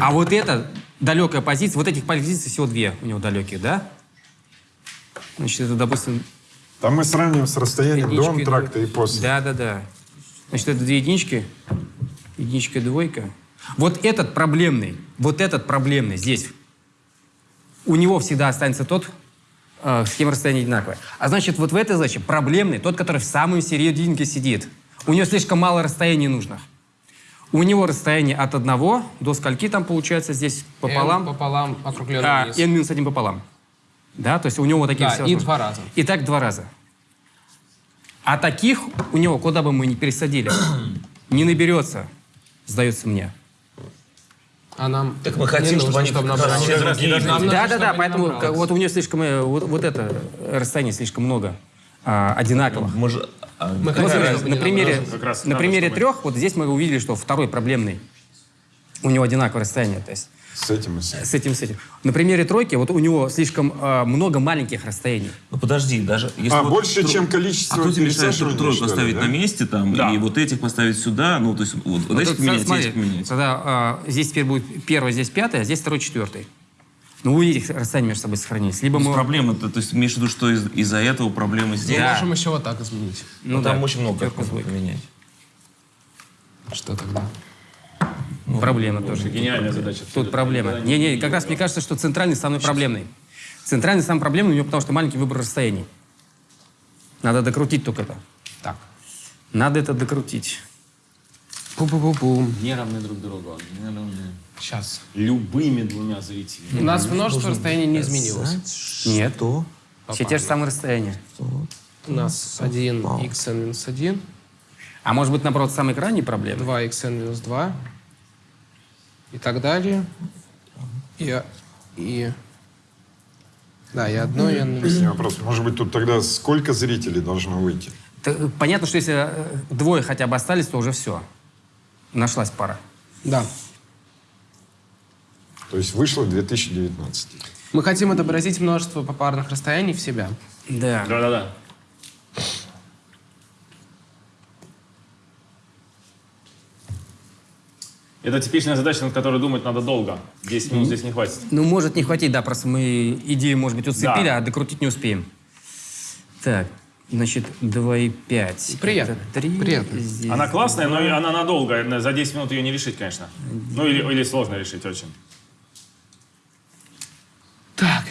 А вот это далекая позиция, вот этих позиций всего две у него далеких, да? Значит, это, допустим, Там мы сравним с расстоянием до антракта и после. Да, да, да. Значит, это две единички, единичка, двойка. Вот этот проблемный, вот этот проблемный здесь. У него всегда останется тот, э, с кем расстояние одинаковое. А значит, вот в этой задаче проблемный, тот, который в самой серединке сидит. У него слишком мало расстояний нужно. У него расстояние от одного до скольки там получается здесь пополам? N пополам, округленный А, вниз. n минус один пополам. Да, то есть у него вот такие Да, все и два раза. И так два раза. А таких у него, куда бы мы ни пересадили, не наберется, сдается мне. А нам Так мы хотим, не чтобы они чтобы раз другие. Нам нужно, Да, да, чтобы да, не поэтому как- вот у него слишком, э, вот, вот это расстояние слишком много а, одинаковых. Мы же... а, Мы Вот чтобы на примере, раз на примере трех, вот здесь мы увидели, что второй проблемный. У него одинаковое расстояние. То есть С этим и с этим. с этим, с этим. На примере тройки вот у него слишком э, много маленьких расстояний. Ну подожди, даже если А, вот больше, тро- чем количество А кто тебе мешает тройку что ли, оставить да? на месте там, Да. и вот этих поставить сюда, ну, то есть вот, вот этих поменять, смотри, этих поменять. Тогда э, здесь теперь будет первый, здесь пятый, а здесь второй, четвертый. Ну, вы видите, расстояние между собой сохранились. Либо мы... Проблема, то, то есть имеешь в виду, что из- из-за этого проблемы здесь? Мы Да. можем еще вот так изменить. Ну, Ну там да, очень много как поменять. Что тогда? Проблема тоже. Гениальная задача. Тут проблема. Не-не, как раз мне кажется, что центральный самый проблемный. Центральный самый проблемный у него, потому что маленький выбор расстояний. Надо докрутить только это. Так. Надо это докрутить. Пум-пум-пум-пум. Не равны друг другу. Не равны. Сейчас. Любыми двумя зрителями. У нас множество расстояний не изменилось. Нет. Все те же самые расстояния. У нас 1 xn минус 1, А может быть, наоборот, самый крайний проблема? 2 xn минус 2 и так далее. И, и да, и одно, и Есть вопрос. Может быть, тут тогда сколько зрителей должно выйти? Понятно, что если э, двое хотя бы остались, то уже все. Нашлась пара. Да. То есть вышло 2019. Мы хотим отобразить множество попарных расстояний в себя. Да. Да-да-да. Это типичная задача, над которой думать надо долго. 10 минут здесь не хватит. Ну, может не хватить, да, просто мы идею, может быть, уцепили, Да. а докрутить не успеем. Так, значит, 2,5. Приятно, Это 3. приятно. Здесь Она классная, но и она надолго. За 10 минут ее не решить, конечно. Ну или, или сложно решить очень. Так.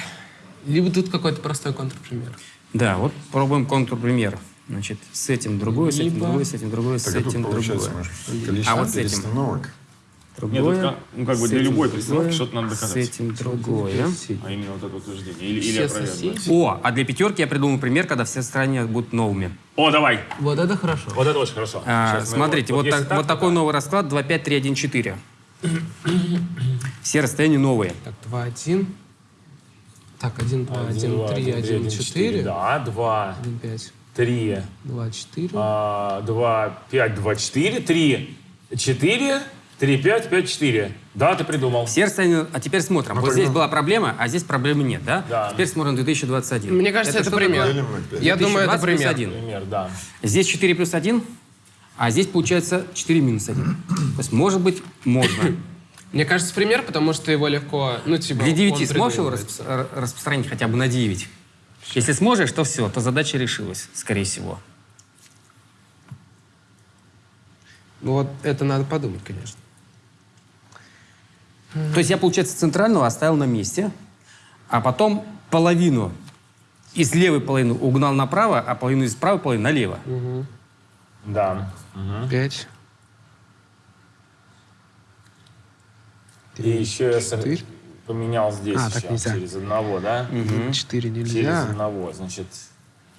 Либо тут какой-то простой контрпример. Да, вот пробуем контур-пример. Значит, с этим другое, с этим Либо- другое, с этим другое, с Так и тут этим другое. может, А вот с этим? Перестановок. Нет, ка- ну, как бы с для любой другое, перестановки что-то надо С доказать. этим другое. А именно вот это утверждение. Или, или опровергнуть. О, а для пятерки я придумал пример, когда все стороны будут новыми. О, давай. Вот это хорошо. Вот это очень хорошо. А, Сейчас мы смотрите, вот, если так- вот такой новый расклад 2, 5, 3, 1, 4. Все расстояния новые. Так, 2, 1. Так, 1, 2, 1, 3, 1, 4. Да, 2, 1, 5, 3, 2, 4. 2, 5, 2, 4, 3, 4, 3, 5, 5, 4. Да, ты придумал. Расстояния... А теперь смотрим. вот здесь была проблема, а здесь проблемы нет, да? Да. Теперь смотрим 2021. Мне кажется, это, что пример. такое? Я думаю, это 2020 плюс пример. 1. Пример, да. Здесь 4 плюс 1, а здесь получается 4 минус 1. То есть, может быть, можно. Мне кажется, пример, потому что его легко, ну, типа... Для 9 он сможешь его распро- распространить хотя бы на 9? Если сможешь, то все, то задача решилась, скорее всего. Ну Вот это надо подумать, конечно. То есть я, получается, центрального оставил на месте, а потом половину из левой половины угнал направо, а половину из правой половины налево. Да. Пять. И еще я Четыре. поменял здесь А, так еще нельзя. через одного, да? Четыре Через нельзя. одного, значит...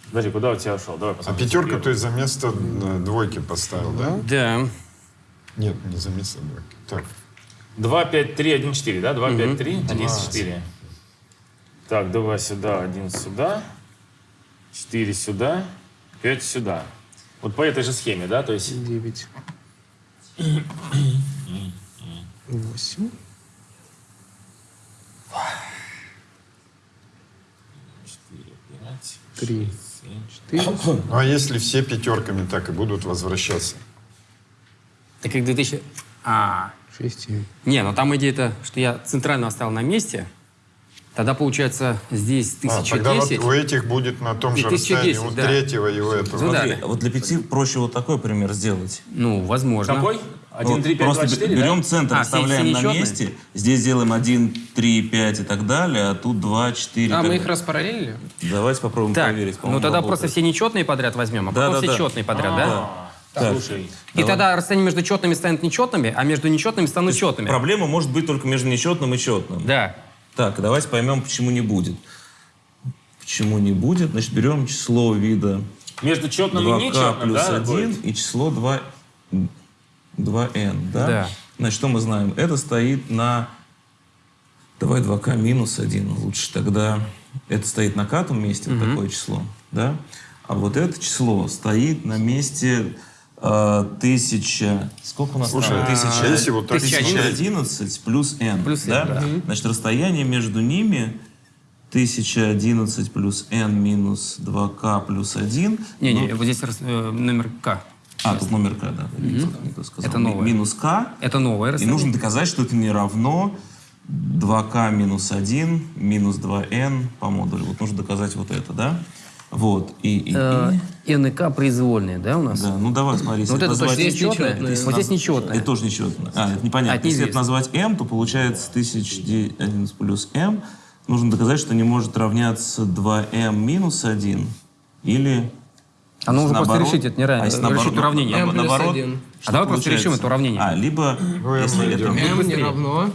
Подожди, куда у тебя ушел? Давай А посмотрим. пятерку ты за место э, двойки поставил, да? Да. Нет, не за место двойки. Так, 2, 5, 3, 1, 4, да? 2, 5, 3, 1, 4. Так, 2 сюда, 1 сюда, 4 сюда, 5 сюда. Вот по этой же схеме, да? То есть Девять. Восемь. 5, Три. 7, 4. Четыре. ну а если все пятерками так и будут возвращаться? Так как 2000... А, Шесть. семь. не, ну там идея-то, что я центральную оставил на месте, тогда получается здесь А, тогда вот 1010. у этих будет на том И же 1010, расстоянии, у да. третьего и у этого. Ну да. Смотри, вот для пяти проще вот такой пример сделать. Ну, возможно. Какой? 1, Вот 3, 5, просто 2, 4, берем да? центр, А, оставляем все- на все нечетные? месте. Здесь делаем 1, 3, 5 и так далее, а тут 2, 4. А, мы их распараллели? Давайте попробуем Так, проверить. ну тогда работает. просто все нечетные подряд возьмем, а потом Да-да-да. все четные подряд, да? Слушай, И тогда расстояние между четными станет нечетными, а между нечетными станут четными. Проблема может быть только между нечетным и четным. Да. Так, давайте поймем, почему не будет. Почему не будет? Значит, берем число вида между четным и 2k нечетным, плюс да? 1 будет? и число 2, 2n, да? Да. Значит, что мы знаем? Это стоит на... Давай 2k минус 1. Лучше тогда... Это стоит на катом месте, вот такое число, да? А вот это число стоит на месте тысяча... Сколько у нас Слушай, там? а Тысяча, если вот так 1011 плюс n, Плюс n, да? да. Значит, расстояние между ними 1011 плюс n минус 2k плюс 1. Не-не, Ну, вот здесь рас- э, номер К. а, тут номер k, да. не не сказал. Это новое. Минус k. Это новое И расстояние. нужно доказать, что это не равно 2k минус 1 минус 2n по модулю. Вот нужно доказать вот это, да? Вот. И, и, и- Э, и К произвольные, да, у нас? Да, ну давай, смотри. если Вот это назвать- точно нечетное. нечетное. Вот здесь нечетное. Это тоже нечетно. А, это непонятно. А, это Если это назвать m, то получается 1011 плюс m. Нужно доказать, что не может равняться 2m минус 1 или... А ну, уже просто наоборот. решить это неравно- А если решить наоборот, уравнение. на- M плюс наоборот, 1. что А давай просто решим это уравнение. А, либо, если это m не равно...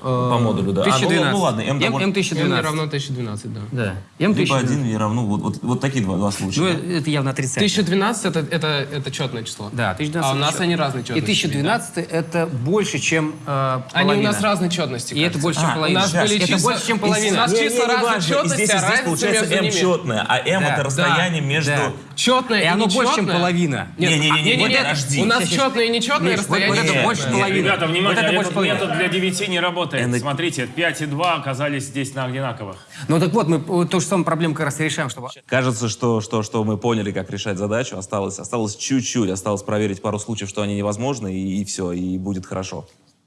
по модулю, да. А, ну, 1012. ну, ладно, m, M, довольно- m не 1012. равно 1012, да. Да. M Либо 1012. 1 не равно... Вот, вот, вот такие два, два случая. Ну, да. это явно отрицательно. 1012 это, это, это четное число. Да, 1012. А у это нас четко. они разные И четности. 1012 это больше, чем э, Они у половина. нас разной четности. И это больше, чем А, половина. у нас были это числа- больше, чем половина. У нас числа. И четности, здесь, и а здесь получается между m ними. четное, а m Да, это расстояние между... Да. Четное И оно нечетное. больше, чем половина. Нет, Не-не-не, а, не-не-не, вот подожди. У нас четное и нечетное Миш, вот- расстояние. это Нет, больше нет, половины. Ребята, внимание, это этот метод для 9 не работает. N- Смотрите, 5 и 2 оказались здесь на одинаковых. Ну так вот, мы ту же самую проблему как раз и решаем, чтобы... Кажется, что, что, что мы поняли, как решать задачу. Осталось, осталось чуть-чуть, осталось проверить пару случаев, что они невозможны, и, и все, и будет хорошо.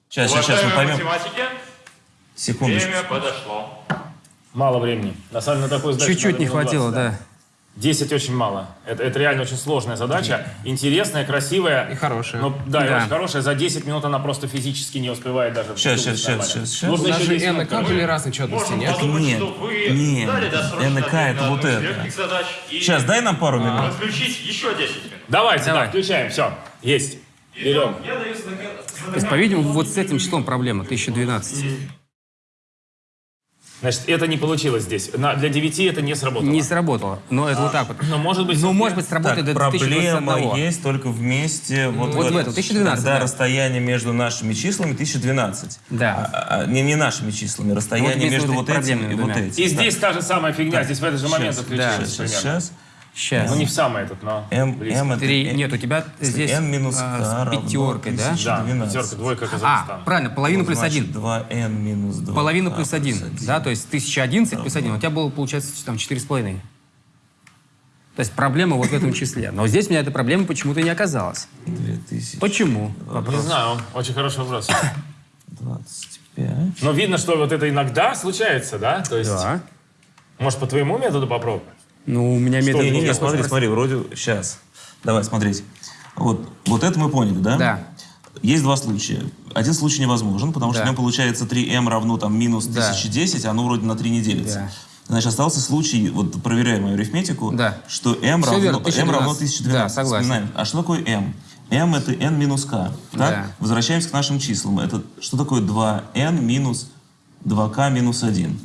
Сейчас, сейчас, сейчас мы поймем. математики, Секундочку. время подошло. Мало времени. На самом деле на такой задаче Чуть-чуть не хватило, 20, да. 10 очень мало. Это, это реально очень сложная задача. Интересная, красивая. И хорошая. Но, да, и Да. очень хорошая. За 10 минут она просто физически не успевает даже Сейчас, сейчас, сейчас, сейчас, сейчас. Нужно еще же 10 n и минут, k короче. были разной четности, нет? подумать, Нет, что вы нет. НК это вот это. задач и Сейчас, дай нам пару минут. подключить еще 10 минут. Давайте, Давай. да, включаем. Все, есть. Берем. Я даю знак- То есть, по-видимому, вот с этим числом проблема, 1012. Значит, это не получилось здесь. На- для 9 это не сработало. Не сработало, но это вот так вот. Но может быть... Ну, может быть, сработает Так, до проблема 1021. есть только вместе вот, Вот в этом, 1012, Когда да. расстояние между нашими числами 1012. Да. А, а, не, не нашими числами, расстояние вместе между вот вот этими этим и вот этим. И здесь та же самая фигня. Здесь в этот же момент Сейчас, отключилось сейчас, сейчас. Сейчас. Ну, не в самый этот, но. M это Три. Нет, у тебя здесь n минус а, с пятеркой, да? 1012. Да, пятерка, двойка, А, Казахстан. правильно, половина плюс один. 2n минус 2. Половина плюс один, да, то есть 1011 плюс один. У тебя было, получается, там 4,5. То есть проблема вот в этом числе. Но здесь у меня этой проблемы почему-то не оказалось. 2025. Почему? Не знаю, очень хороший вопрос. 25. Но видно, что вот это иногда случается, да? То есть Да. Может, по твоему методу попробуем? Ну, у меня метод... Не, не, не, смотри, смотри, вроде... Сейчас. Давай, смотрите. Вот, вот это мы поняли, да? Да. Есть два случая. Один случай невозможен, потому что Да. в нем получается 3m равно там минус Да. 1010, а оно вроде на 3 не делится. Да. Значит, остался случай, вот проверяя мою арифметику, Да. что m Всё равно, верно, m 1012. равно 1012. Да, согласен. Вспоминаем. А что такое m? m это n минус k. Так? Да. Возвращаемся к нашим числам. Это что такое 2n минус 2k минус 1?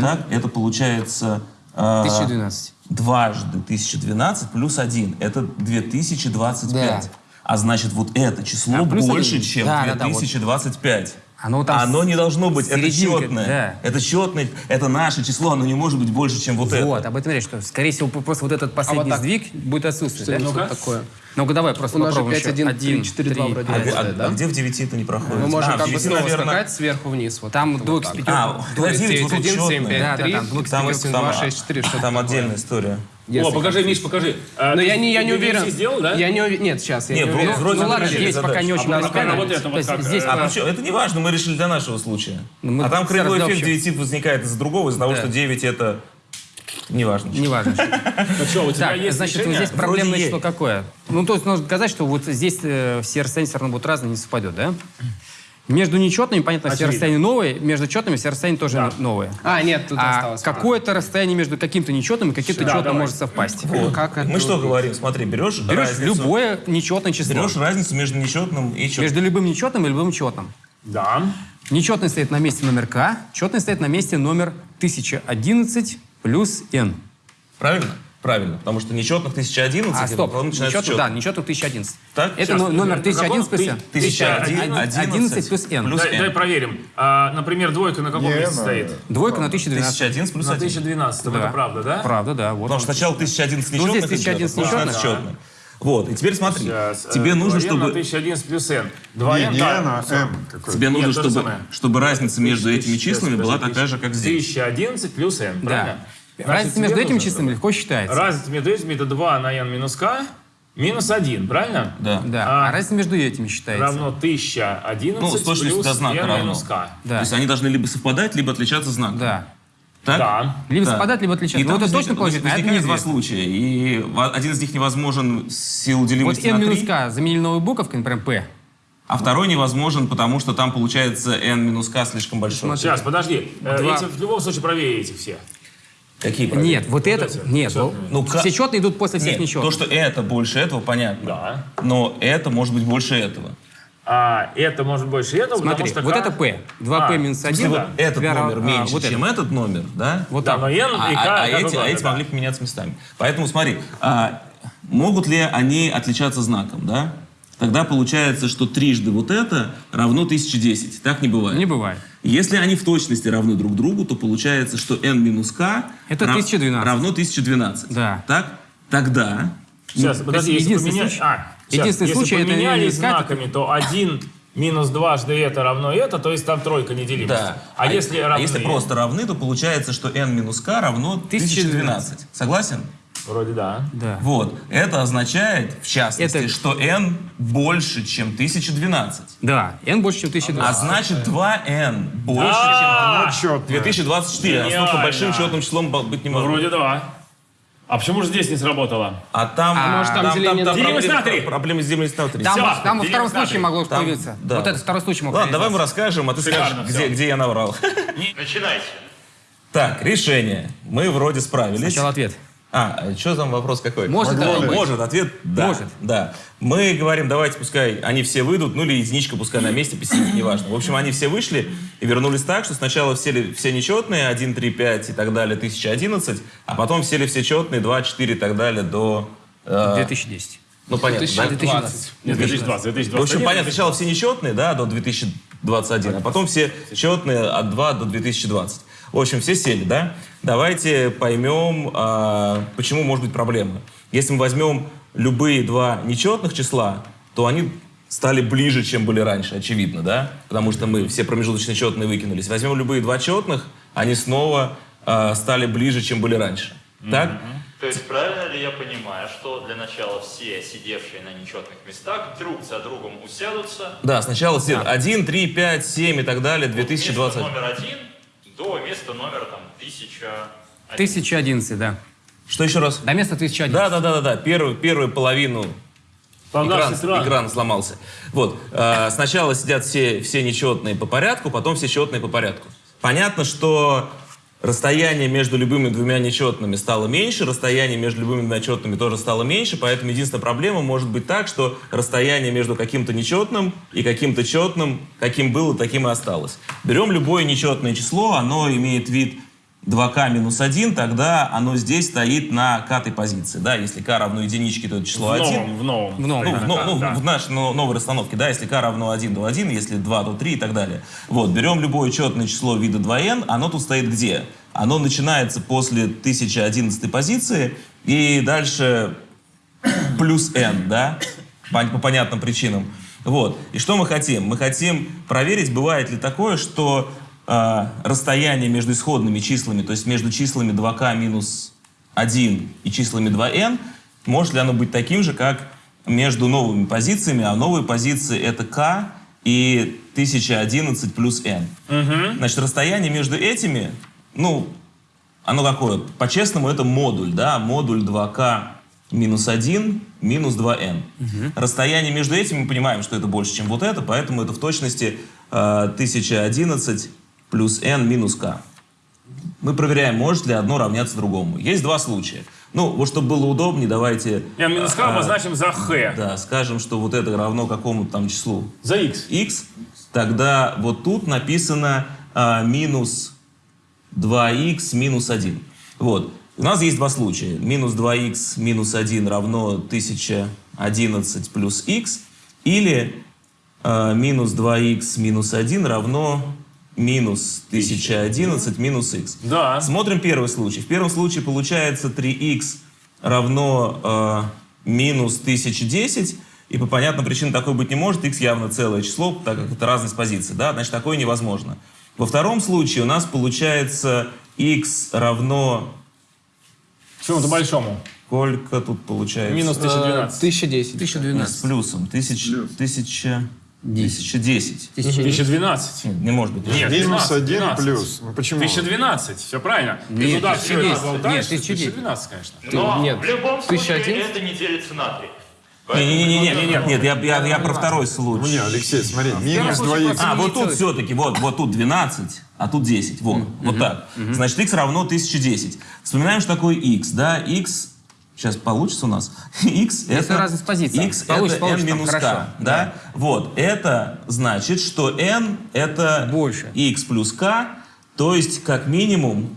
Так, это получается... а, 1012. Дважды 1012 плюс 1. Это 2025. Да. А значит, вот это число А, больше, один. чем Да, да, да, вот. Оно, там оно не должно быть, это четное. Да. Это четное, это наше число, оно не может быть больше, чем вот, вот это. Вот, об этом речь, что, скорее всего, просто вот этот а последний а вот так. сдвиг будет отсутствовать. Да? ну такое? Ну-ка давай просто У нас попробуем же 5, 1, 1, 4, 3, 2 вроде. А, а, да? а где в 9 это не проходит? Мы можем а, как бы снова наверное... сверху вниз. Вот, там вот блок с пятеркой. А, 9, 9, 9, 9, 9, 9, 9, 9, 9, 9, 9, 9, 9, 9, если О, покажи, Миш, покажи. А, Но ты, я не, я не уверен. сделал, да? Я не уверен. Нет, сейчас я нет, не уверен. Вроде ну ладно, здесь задачу. пока не очень а пока работает, вот как, здесь, э, а, а, это не важно, мы решили для нашего случая. Ну, мы а там кривой эффект 9 возникает из-за другого, из-за того, что 9 это... не важно. Не важно. Ну так, значит, решение? здесь проблемное число какое? Ну, то есть нужно сказать, что вот здесь все э, все равно будут разные, не совпадет, да? Между нечетными, понятно, все Очевидно. расстояния новые, между четными все расстояния тоже Да. новые. А, нет, тут А осталось. какое-то расстояние между каким-то нечетным и каким-то Да, четным давай. может совпасть. Вот. Как это Мы что говорим? Смотри, берешь, Берешь разницу, любое нечетное число. берешь разницу между нечетным и четным. Между любым нечетным и любым четным. Да. Нечетный стоит на месте номер k, четный стоит на месте номер 1011 плюс n. Правильно? Правильно. Потому что нечетных 1011, А, стоп, потом начинается нечетный, да, нечетных 1011. Так, Это сейчас, но- номер на каком 1011 плюс n. 1011 11 плюс n. плюс Дай, n. дай проверим. А, например, двойка на каком Не, месте на- стоит? Двойка на 1012. 1011 плюс На 1. 1012, это правда, да? Правда, да. Вот Потому что сначала 1011 Ну, нечетных, здесь 1011 идет, а потом нечетных. 16 четных. Вот, и теперь смотри. Сейчас, Тебе э, нужно, 2n на чтобы... 1011 плюс n. Не, 2n, не да. N, а M. Тебе нужно, Нет, же чтобы, чтобы разница между этими числами была такая же, как здесь. 1011 плюс n, Да. Разница между этими числами легко считается. Разница между этими это 2 на n минус k минус 1, правильно? Да. Да. А, А, разница между этими считается. Равно 1011 Ну, с плюс до знака n равно. минус k. Да. То есть они должны либо совпадать, либо отличаться знаком. Да. Так? Да. Либо Да. совпадать, либо И отличаться. там Ну, это возник- точно положительно, а это возникает два неизвестно. случая. И один из них невозможен с силу Вот делимости n на минус 3, k заменили новой буковкой, например, p. а второй невозможен, потому что там получается n минус k слишком большой. Сейчас, подожди. Э, Два. Эти в любом случае проверите все. Какие правила? Нет, вот это... эти, Нет, четные. Ну, все ка- четные идут после всех Нет, нечетных. то, что это больше этого, понятно. Да. Но это может быть больше этого. А это может больше этого, Смотри, потому что вот K- это p. 2p А, минус в 1. Если вот этот номер рав- а, меньше, вот чем это. этот номер, да? Вот Да, так. но n А, и k а- а как эти, а эти да. могли поменяться местами. Поэтому смотри, а, могут ли они отличаться знаком, да? Тогда получается, что трижды вот это равно 1010. Так не бывает. Не бывает. Если они в точности равны друг другу, то получается, что n минус k Это рав- 1012. равно 1012. Да. Так? Тогда Сейчас, Ну, подожди, если единственный поменять... случай- А, сейчас, единственный если случай это поменялись минус k, знаками, то 1 минус дважды это равно это, то есть там тройка неделимость. да. А, если а равны... если просто равны, то получается, что n минус k равно 1012. Согласен? Вроде да. Да. Вот. Это означает, в частности, Это- что n больше, чем 1012. Да, n больше, чем 1012. А значит 2n больше, А, чем 2024. А Гениально. Настолько большим четным числом быть не Ну, может. вроде да. А почему же здесь не сработало? А там, А, может, там деление на Делимость на проблемы, три. проблемы с делимостью на 3. Там, Всё, там во втором случае могло Там, появиться. да. Вот этот второй случай мог Ладно, давай мы расскажем, а ты Шикарно скажешь, где, где я наврал. Начинайте. Так, решение. Мы вроде справились. Сначала ответ. А, что там вопрос какой? Может такое быть. Может, ответ да. Может. Да. Мы говорим, давайте пускай они все выйдут, ну или единичка пускай на месте посидит, неважно. В общем, они все вышли и вернулись так, что сначала все, ли- все нечетные, 1, 3, 5 и так далее, 1011, а потом сели все четные, 2, 4 и так далее до... э, 2010. ну, понятно, да? 2020. Нет, 2020, 2021. В общем, понятно, сначала все нечетные, да, до 2021, а потом все четные от 2 до 2020. В общем, все сели, да? Давайте поймем, а, почему может быть проблема. Если мы возьмем любые два нечетных числа, то они стали ближе, чем были раньше, очевидно, да? Потому что мы все промежуточные четные выкинулись. Возьмем любые два четных, они снова а, стали ближе, чем были раньше. Так? То есть правильно ли я понимаю, что для начала все сидевшие на нечетных местах друг за другом усядутся Да, сначала все 1, 3, 5, 7 и так далее, вместо 2020. номер один до места номера там 1011, да. Что еще раз? До места 1011. Да, да, да, да, да. Первую, первую половину экран, экран сломался. Вот. э, сначала сидят все, все нечетные по порядку, потом все четные по порядку. Понятно, что расстояние между любыми двумя нечетными стало меньше, расстояние между любыми двумя четными тоже стало меньше, поэтому единственная проблема может быть так, что расстояние между каким-то нечетным и каким-то четным, каким было, таким и осталось. Берем любое нечетное число, оно имеет вид 2k минус 1, тогда оно здесь стоит на катой позиции. Да? Если k равно единичке, то это число В 1. новом, в новом. В новом, Ну, в, но- ну, да. в нашей но- новой расстановке, да, если k равно 1, то 1, если 2, то 3 и так далее. Вот, берем любое четное число вида 2n, оно тут стоит где? Оно начинается после 1011 позиции и дальше плюс n, да, по, по понятным причинам. Вот. И что мы хотим? Мы хотим проверить, бывает ли такое, что расстояние между исходными числами, то есть между числами 2k минус 1 и числами 2n, может ли оно быть таким же, как между новыми позициями, а новые позиции это k и 1011 плюс n. Значит, расстояние между этими, ну, оно какое? По-честному, это модуль, да, модуль 2k минус 1 минус 2n. Расстояние между этими мы понимаем, что это больше, чем вот это, поэтому это в точности э, 1011 плюс n минус k. Мы проверяем, может ли одно равняться другому. Есть два случая. Ну, вот чтобы было удобнее, давайте... Я минус k а, обозначим за х. Да, скажем, что вот это равно какому-то там числу За x. x, тогда вот тут написано а, минус 2x минус 1. Вот. У нас есть два случая. Минус 2x минус 1 равно 1011 плюс x. Или а, минус 2x минус 1 равно минус 1011 минус x. Да. Смотрим первый случай. В первом случае получается 3x равно э, минус 1010. И по понятным причинам такое быть не может. x явно целое число, так как это разность позиций. Да? Значит, такое невозможно. Во втором случае у нас получается x равно... Чему-то большому. Сколько тут получается? Минус 1012. 1010. 1012. С плюсом. Тысяч, тысяча... Тысяча десять. 1012. Нет, Не может быть. Нет, Минус 12, 1 12. плюс. Почему? 1012, все правильно. Ты Нет, туда все 1010. это болтаешь, Нет, 1010. 1012, конечно. Но нет, в любом случае 1011? это не делится на 3. Не-не-не, нет, я, я, я про второй случай. Ну не, Алексей, смотри, минус 2х. А, вот тут все-таки, вот, вот тут 12, а тут 10, вот, вот так. Значит, x равно 1010. Вспоминаем, что такое x, да, x, сейчас получится у нас, x Если это... разность позиций. x Получится, это n получится, минус хорошо. k, да? Вот, это значит, что n это Больше. x плюс k, то есть как минимум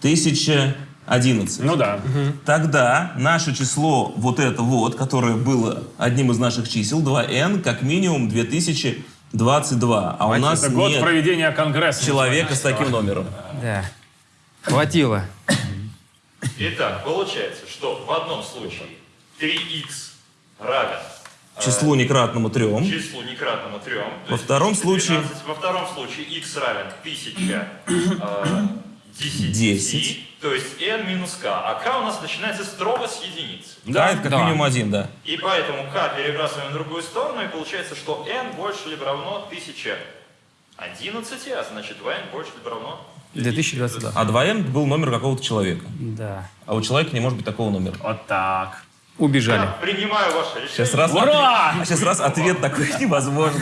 1011. Ну да. Тогда наше число, вот это вот, которое было одним из наших чисел, 2n, как минимум 2022. А у нас Это год нет проведения конгресса. человека с таким номером. Да. Хватило. Итак, получается, что в одном случае 3х равен Числу некратному 3. числу некратному 3. Во втором случае- Во втором случае x равен 1000 э, 10, 10. то есть n минус k. А k у нас начинается строго с единицы. Да, это как Да. минимум один, да. И поэтому k перебрасываем в другую сторону, и получается, что n больше либо равно 1011, а значит 2n больше либо равно 2022. А 2n был номер какого-то человека. Да. А у человека не может быть такого номера. Вот так. Убежали. Я принимаю ваше решение. Сейчас раз, Ура! ответ, сейчас раз ответ такой невозможно.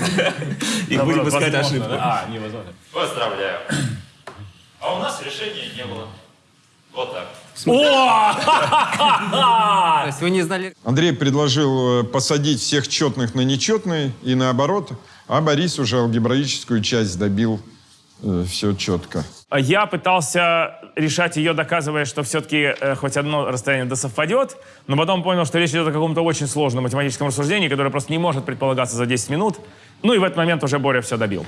И будем искать ошибку. А, невозможно. Поздравляю. А у нас решения не было. Вот так. То есть вы не знали... Андрей предложил э, посадить всех четных на нечетные и наоборот, а Борис уже алгебраическую часть добил все четко. Я пытался решать ее, доказывая, что все-таки хоть одно расстояние да совпадет, но потом понял, что речь идет о каком-то очень сложном математическом рассуждении, которое просто не может предполагаться за 10 минут. Ну и в этот момент уже Боря все добил.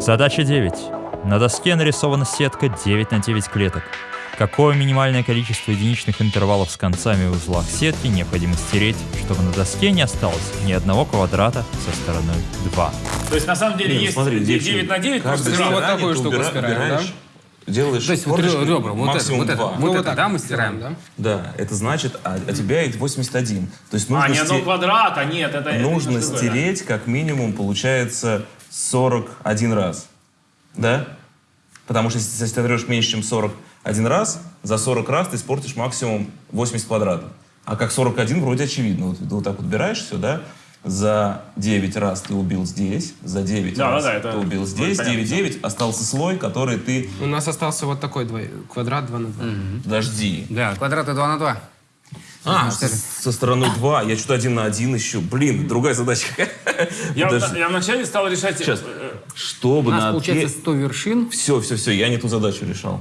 Задача 9. На доске нарисована сетка 9 на 9 клеток. Какое минимальное количество единичных интервалов с концами в узлах сетки необходимо стереть, чтобы на доске не осталось ни одного квадрата со стороной 2? То есть на самом деле Не, ну есть смотри, здесь 9 на 9, каждый просто вот стирание такую ты штуку стираем, убираешь делаешь То есть вот ребра, вот это, максимум вот это, вот Ну, это, так да, мы стираем? да? Да, это значит, а, а тебя это 81. То есть нужно, А, не одного квадрата, нет, это... это нужно немножко другое, да. стереть как минимум, получается, 41 раз. Да? Потому что если ты стерешь меньше, чем 41 раз, за 40 раз ты испортишь максимум 80 квадратов. А как 41 вроде очевидно. Вот ты вот так вот убираешь все, да? За 9 раз ты убил здесь, за 9 Да, раз да, да, это ты убил вроде здесь, понятно. 9-9, остался слой, который ты... У нас остался вот такой двой- квадрат 2 на 2. Подожди. Да, квадраты 2 на 2. А, со, со стороны 2, я что-то один на один еще. Блин, другая задача. Я, Подожди. я вначале стал решать... Сейчас. э, Чтобы У нас на получается 100 вершин Все, все, все, я не ту задачу решал.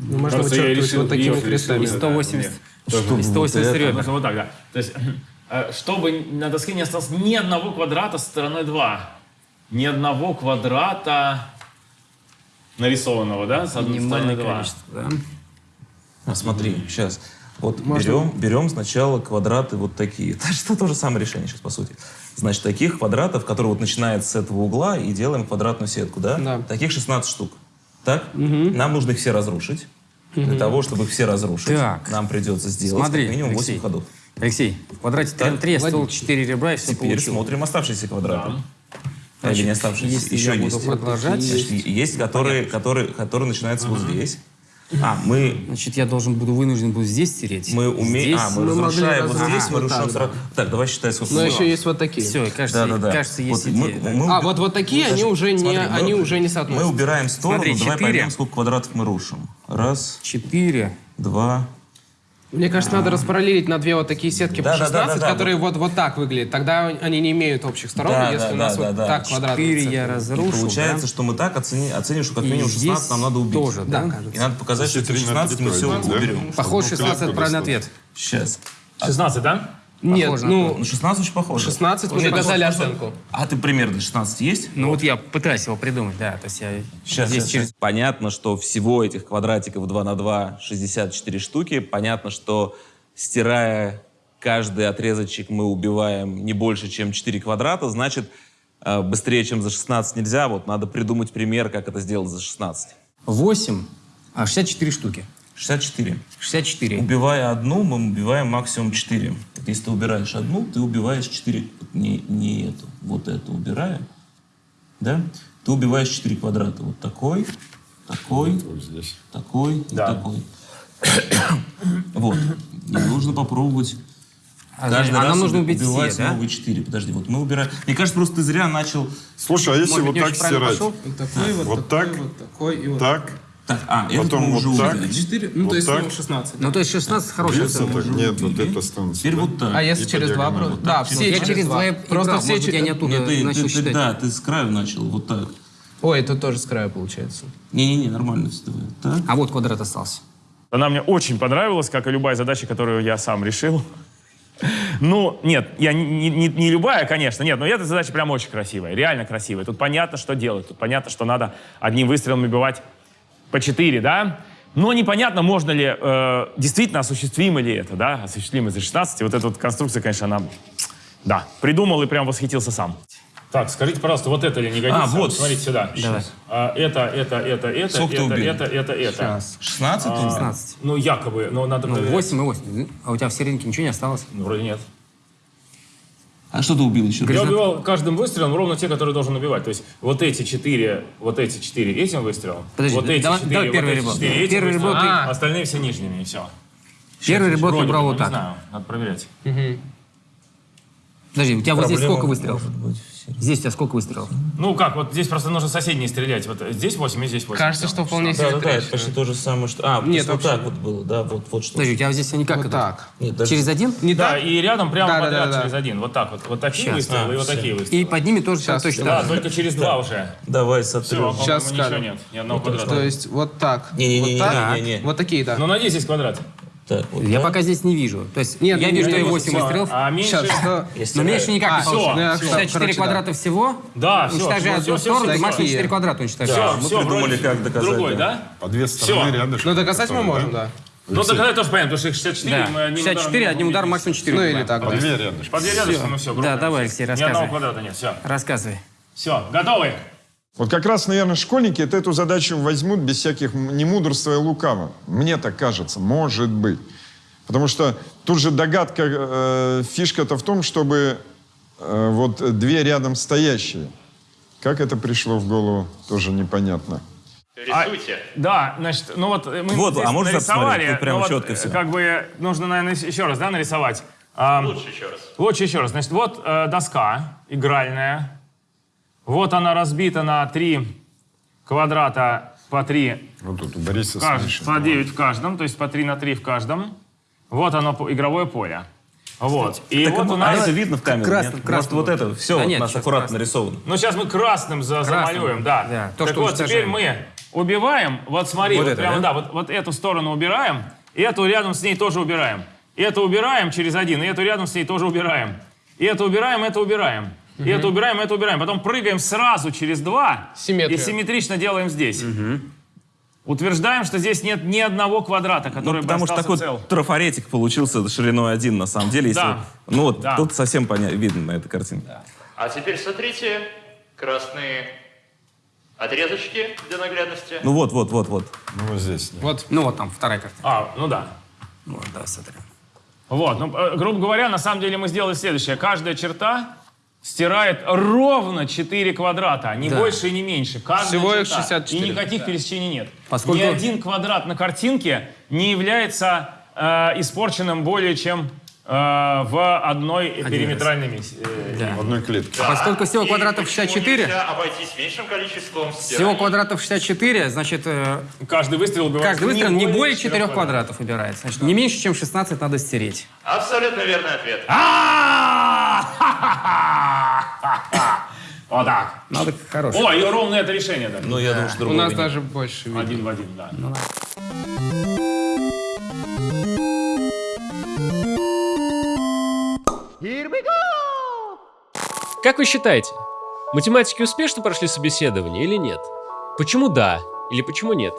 Ну, можно Просто я вычеркивать решил вот такими крестами. и 180, Чтобы и 180 вот это. ребер. Нужно вот так, да. То есть, э, чтобы на доске не осталось ни одного квадрата с стороной 2. Ни одного квадрата нарисованного, да, с одной стороны Минимальное 2. количество, да. А, смотри, сейчас. Вот берем, берем сначала квадраты вот такие. Это что то же самое решение сейчас, по сути. Значит, таких квадратов, которые вот начинают с этого угла, и делаем квадратную сетку, да? Да. Таких 16 штук. Так? Нам нужно их все разрушить. Для того, чтобы их все разрушить, Так. нам придется сделать Смотри, как минимум 8 Алексей. ходов. Алексей, в квадрате 3 на 3 я стол 4 ребра и все Теперь получил. смотрим оставшиеся квадраты. А, Или не оставшиеся. если Еще есть. продолжать, Значит, есть, которые, которые, которые начинаются вот здесь. А, мы Значит, я должен буду вынужден буду здесь стереть. Мы умеем... А, мы мы разрушаем вот здесь, мы вот рушим так, сразу. Так, давай считай, сколько Но мы- еще есть вот такие. Все, кажется, Да, да, да. кажется, есть Вот мы- идея. да. мы- А, вот, вот такие, они уже не, Смотри, мы- они уже не Мы соотносятся. убираем в сторону, Смотри, давай четыре. поймем, сколько квадратов мы рушим. Раз, 4. два... Мне кажется, надо распараллелить на две вот такие сетки Да, по да, 16, да, да, да. которые вот, вот так выглядят. Тогда они не имеют общих сторон, Да, если да, у нас да, вот да, так да. квадрат. 4 я И разрушу, получается, да? что мы так оцени- оценим, что как минимум здесь 16 нам надо убить. тоже, да? И надо показать, что Если эти три на 16 мы все да? уберем. Похож, Ну, 16 это правильный ответ. Сейчас. 16, да? Нет, ну, Ну, 16 очень похоже. 16 мы Нет, показали просто- оценку. А ты примерно 16 есть? Ну вот я пытаюсь его придумать, да. То есть я Сейчас, здесь сейчас, через... сейчас. Понятно, что всего этих квадратиков 2 на 2 64 штуки. Понятно, что стирая каждый отрезочек мы убиваем не больше, чем 4 квадрата. Значит, э, быстрее, чем за 16 нельзя. Вот надо придумать пример, как это сделать за 16. 8, а 64 штуки. 64. 64. Убивая одну, мы убиваем максимум 4. Вот если ты убираешь одну, ты убиваешь 4. Вот Не, не эту, вот эту убираем. Да? Ты убиваешь 4 квадрата. Вот такой, такой, здесь. такой и Да. такой. Вот. И нужно попробовать А, каждый а раз нам нужно уби- убить все, убивать да? новые 4. Подожди, вот мы убираем... Мне кажется, просто ты зря начал... Слушай, а если Может вот так стирать? пошел? Вот такой, вот, Вот такой, так? вот такой и вот Так? Так, а, это Потом мы вот уже так. увидели. 4, ну Вот то есть так? ну, 16. Ну, то есть 16 хорошая Видится оценка. так? Нет, вот это станция. Теперь вот так. А если И через два? диагонали. просто- Да, все Я через, два. Просто брал, все может я не оттуда Нет, ты, начал ты- ты- считать. да, ты с краю начал, вот так. Ой, это тоже с края получается. Не-не-не, нормально все давай. Так. А вот квадрат остался. Она мне очень понравилась, как и любая задача, которую я сам решил. Ну, нет, я не, не- не- не любая, конечно, нет, но эта задача прям очень красивая, реально красивая. Тут понятно, что делать, тут понятно, что надо одним выстрелом убивать по 4, да? Но непонятно, можно ли, э, действительно осуществимо ли это, да? Осуществимо за 16. Вот эта вот конструкция, конечно, она, да, придумал и прям восхитился сам. Так, скажите, пожалуйста, вот это ли не годится? А, вот. Смотрите сюда. Давай. А, это, это, это, это, Сколько ты это, убил? это, это, это. Сейчас. 16? 16. Ну, якобы, но надо Ну, проверять. 8 и 8. А у тебя в серединке ничего не осталось? Ну, вроде нет. А что ты убил еще? Я убивал каждым выстрелом ровно те, которые должен убивать. То есть вот эти четыре, вот эти четыре этим выстрелом, Подожди, вот эти давай- четыре, давай вот первый эти ребро. четыре этим Первый ребро выстрелом, ты- а остальные все нижними, и все. Первый ребро ты бы, вот Не так. знаю, надо проверять. Подожди, у тебя вот здесь Проблема сколько выстрелов? может быть. Здесь у тебя сколько выстрелов? Ну как, вот здесь просто нужно соседние стрелять. Вот здесь 8 и здесь 8. Кажется, что вполне себе Да, да, да, это почти то же самое, что... А, Нет, вот так вот было, да, вот, вот что. Подожди, у тебя здесь они как Вот это? так. Нет, даже- Через один? Не Да, так? и рядом прямо Да, да, подряд да, да. через один. Вот так вот. Вот такие Щас. выстрелы А, и вот всё. такие И выстрелы. под ними тоже Сейчас, точно Да, только через два уже. Давай Все, сотрем. Сейчас по-моему, ничего скажем. нет. Ни одного квадрата. То есть вот так. Не-не-не, вот так. не-не-не. Вот такие, да. Ну, надеюсь, есть квадрат. Так, вот Я так. пока здесь не вижу. То есть Нет, я ну, вижу я и вижу 8 Всё. выстрелов, А меньше... Сейчас, что... но меньше никак А, не получится. ну, я, 64 короче, да. квадрата всего, Да, всё, уничтожая одну всё, сторону, всё, ты всё. максимум 4 квадрата уничтожаешь. Все, мы все, придумали, как доказать, Другой, да. да? По две стороны рядышком. Ну, доказать мы Что можем, да. Ну, доказать тоже понятно, потому что их 64 Да, мы одним 64, ударом одним ударом убить. максимум 4 Ну, или так, По да. две рядышком. По две рядышком, ну все, Да, давай, Алексей, Ни одного рассказывай. квадрата нет, все. Рассказывай. Все, готовы? Вот как раз, наверное, школьники это эту задачу возьмут без всяких м- ни мудрства и лукава. Мне так кажется, может быть. Потому что тут же догадка, э, фишка-то в том, чтобы э, вот две рядом стоящие. Как это пришло в голову, тоже непонятно. Рисуйте. Да, значит, ну вот э, мы Вот, здесь а можно нарисовали? Тут прямо ну вот, четко э, всё. Как бы нужно, наверное, еще раз, да, нарисовать. А, Лучше еще раз. Лучше еще раз. Значит, вот э, доска игральная. Вот она разбита на три квадрата по три, Вот тут у Бориса кажд- по 9 в каждом, то есть по 3 на 3 в каждом. Вот оно, игровое поле. Вот. И Так, вот а у нас... это видно в камеру? красным- нет? красным Может, вот вот. это все Да у нет, нас сейчас аккуратно красным. нарисовано? Ну, сейчас мы красным за- Красным. замалюем, да. Да, то, так что вот, теперь мы убиваем, вот смотри, Вот вот, это, прямо, да? да, вот, вот эту сторону убираем, и эту рядом с ней тоже убираем. И эту убираем через один, и эту рядом с ней тоже убираем. И это убираем, это убираем. И это убираем, это убираем. Потом прыгаем сразу через два Симметрия. и симметрично делаем здесь. Утверждаем, что здесь нет ни одного квадрата, который Ну, бы потому что остался такой цел. трафаретик получился шириной один, на самом деле. Если, Да. Ну вот, Да. тут совсем поня- видно на этой картинке. А теперь смотрите, красные отрезочки для наглядности. Ну вот, вот, вот, вот. Ну, вот здесь. да. Вот. Ну вот там вторая карта. А, ну да. Вот, да, смотри. Вот, ну, э, грубо говоря, на самом деле мы сделали следующее. Каждая черта стирает ровно 4 квадрата, не Да. больше и не меньше. Каждая Всего их черта. 64. И никаких пересечений нет. Поскольку- Ни один квадрат на картинке не является э, испорченным более чем э, в одной периметральной миссии. э, В одной клетке. Поскольку всего И квадратов почему 64, нельзя обойтись меньшим количеством всего стираний? квадратов 64, значит, э, Каждый выстрел убивает каждый выстрел не более четырех 4 квадратов убирается. Значит, не меньше, чем 16 надо стереть. Абсолютно верный ответ. Вот так. Надо хороший. О, и ровно это решение. да. Ну, я думаю, что У нас даже больше. Один в один, да. Как вы считаете, математики успешно прошли собеседование или нет? Почему да или почему нет?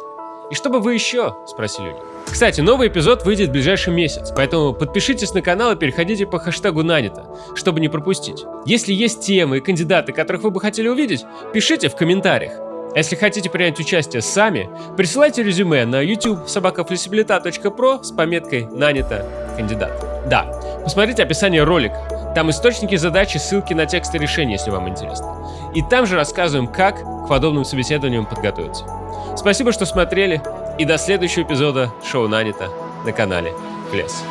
И что бы вы еще спросили них? Кстати, новый эпизод выйдет в ближайший месяц, поэтому подпишитесь на канал и переходите по хэштегу Нанито, чтобы не пропустить. Если есть темы и кандидаты, которых вы бы хотели увидеть, пишите в комментариях. А если хотите принять участие сами, присылайте резюме на youtube собакафлексибилита.про с пометкой «Нанято кандидат». Да, посмотрите описание ролика. Там источники задачи, ссылки на тексты решений, если вам интересно. И там же рассказываем, как к подобным собеседованиям подготовиться. Спасибо, что смотрели, и до следующего эпизода шоу «Нанято» на канале Флес.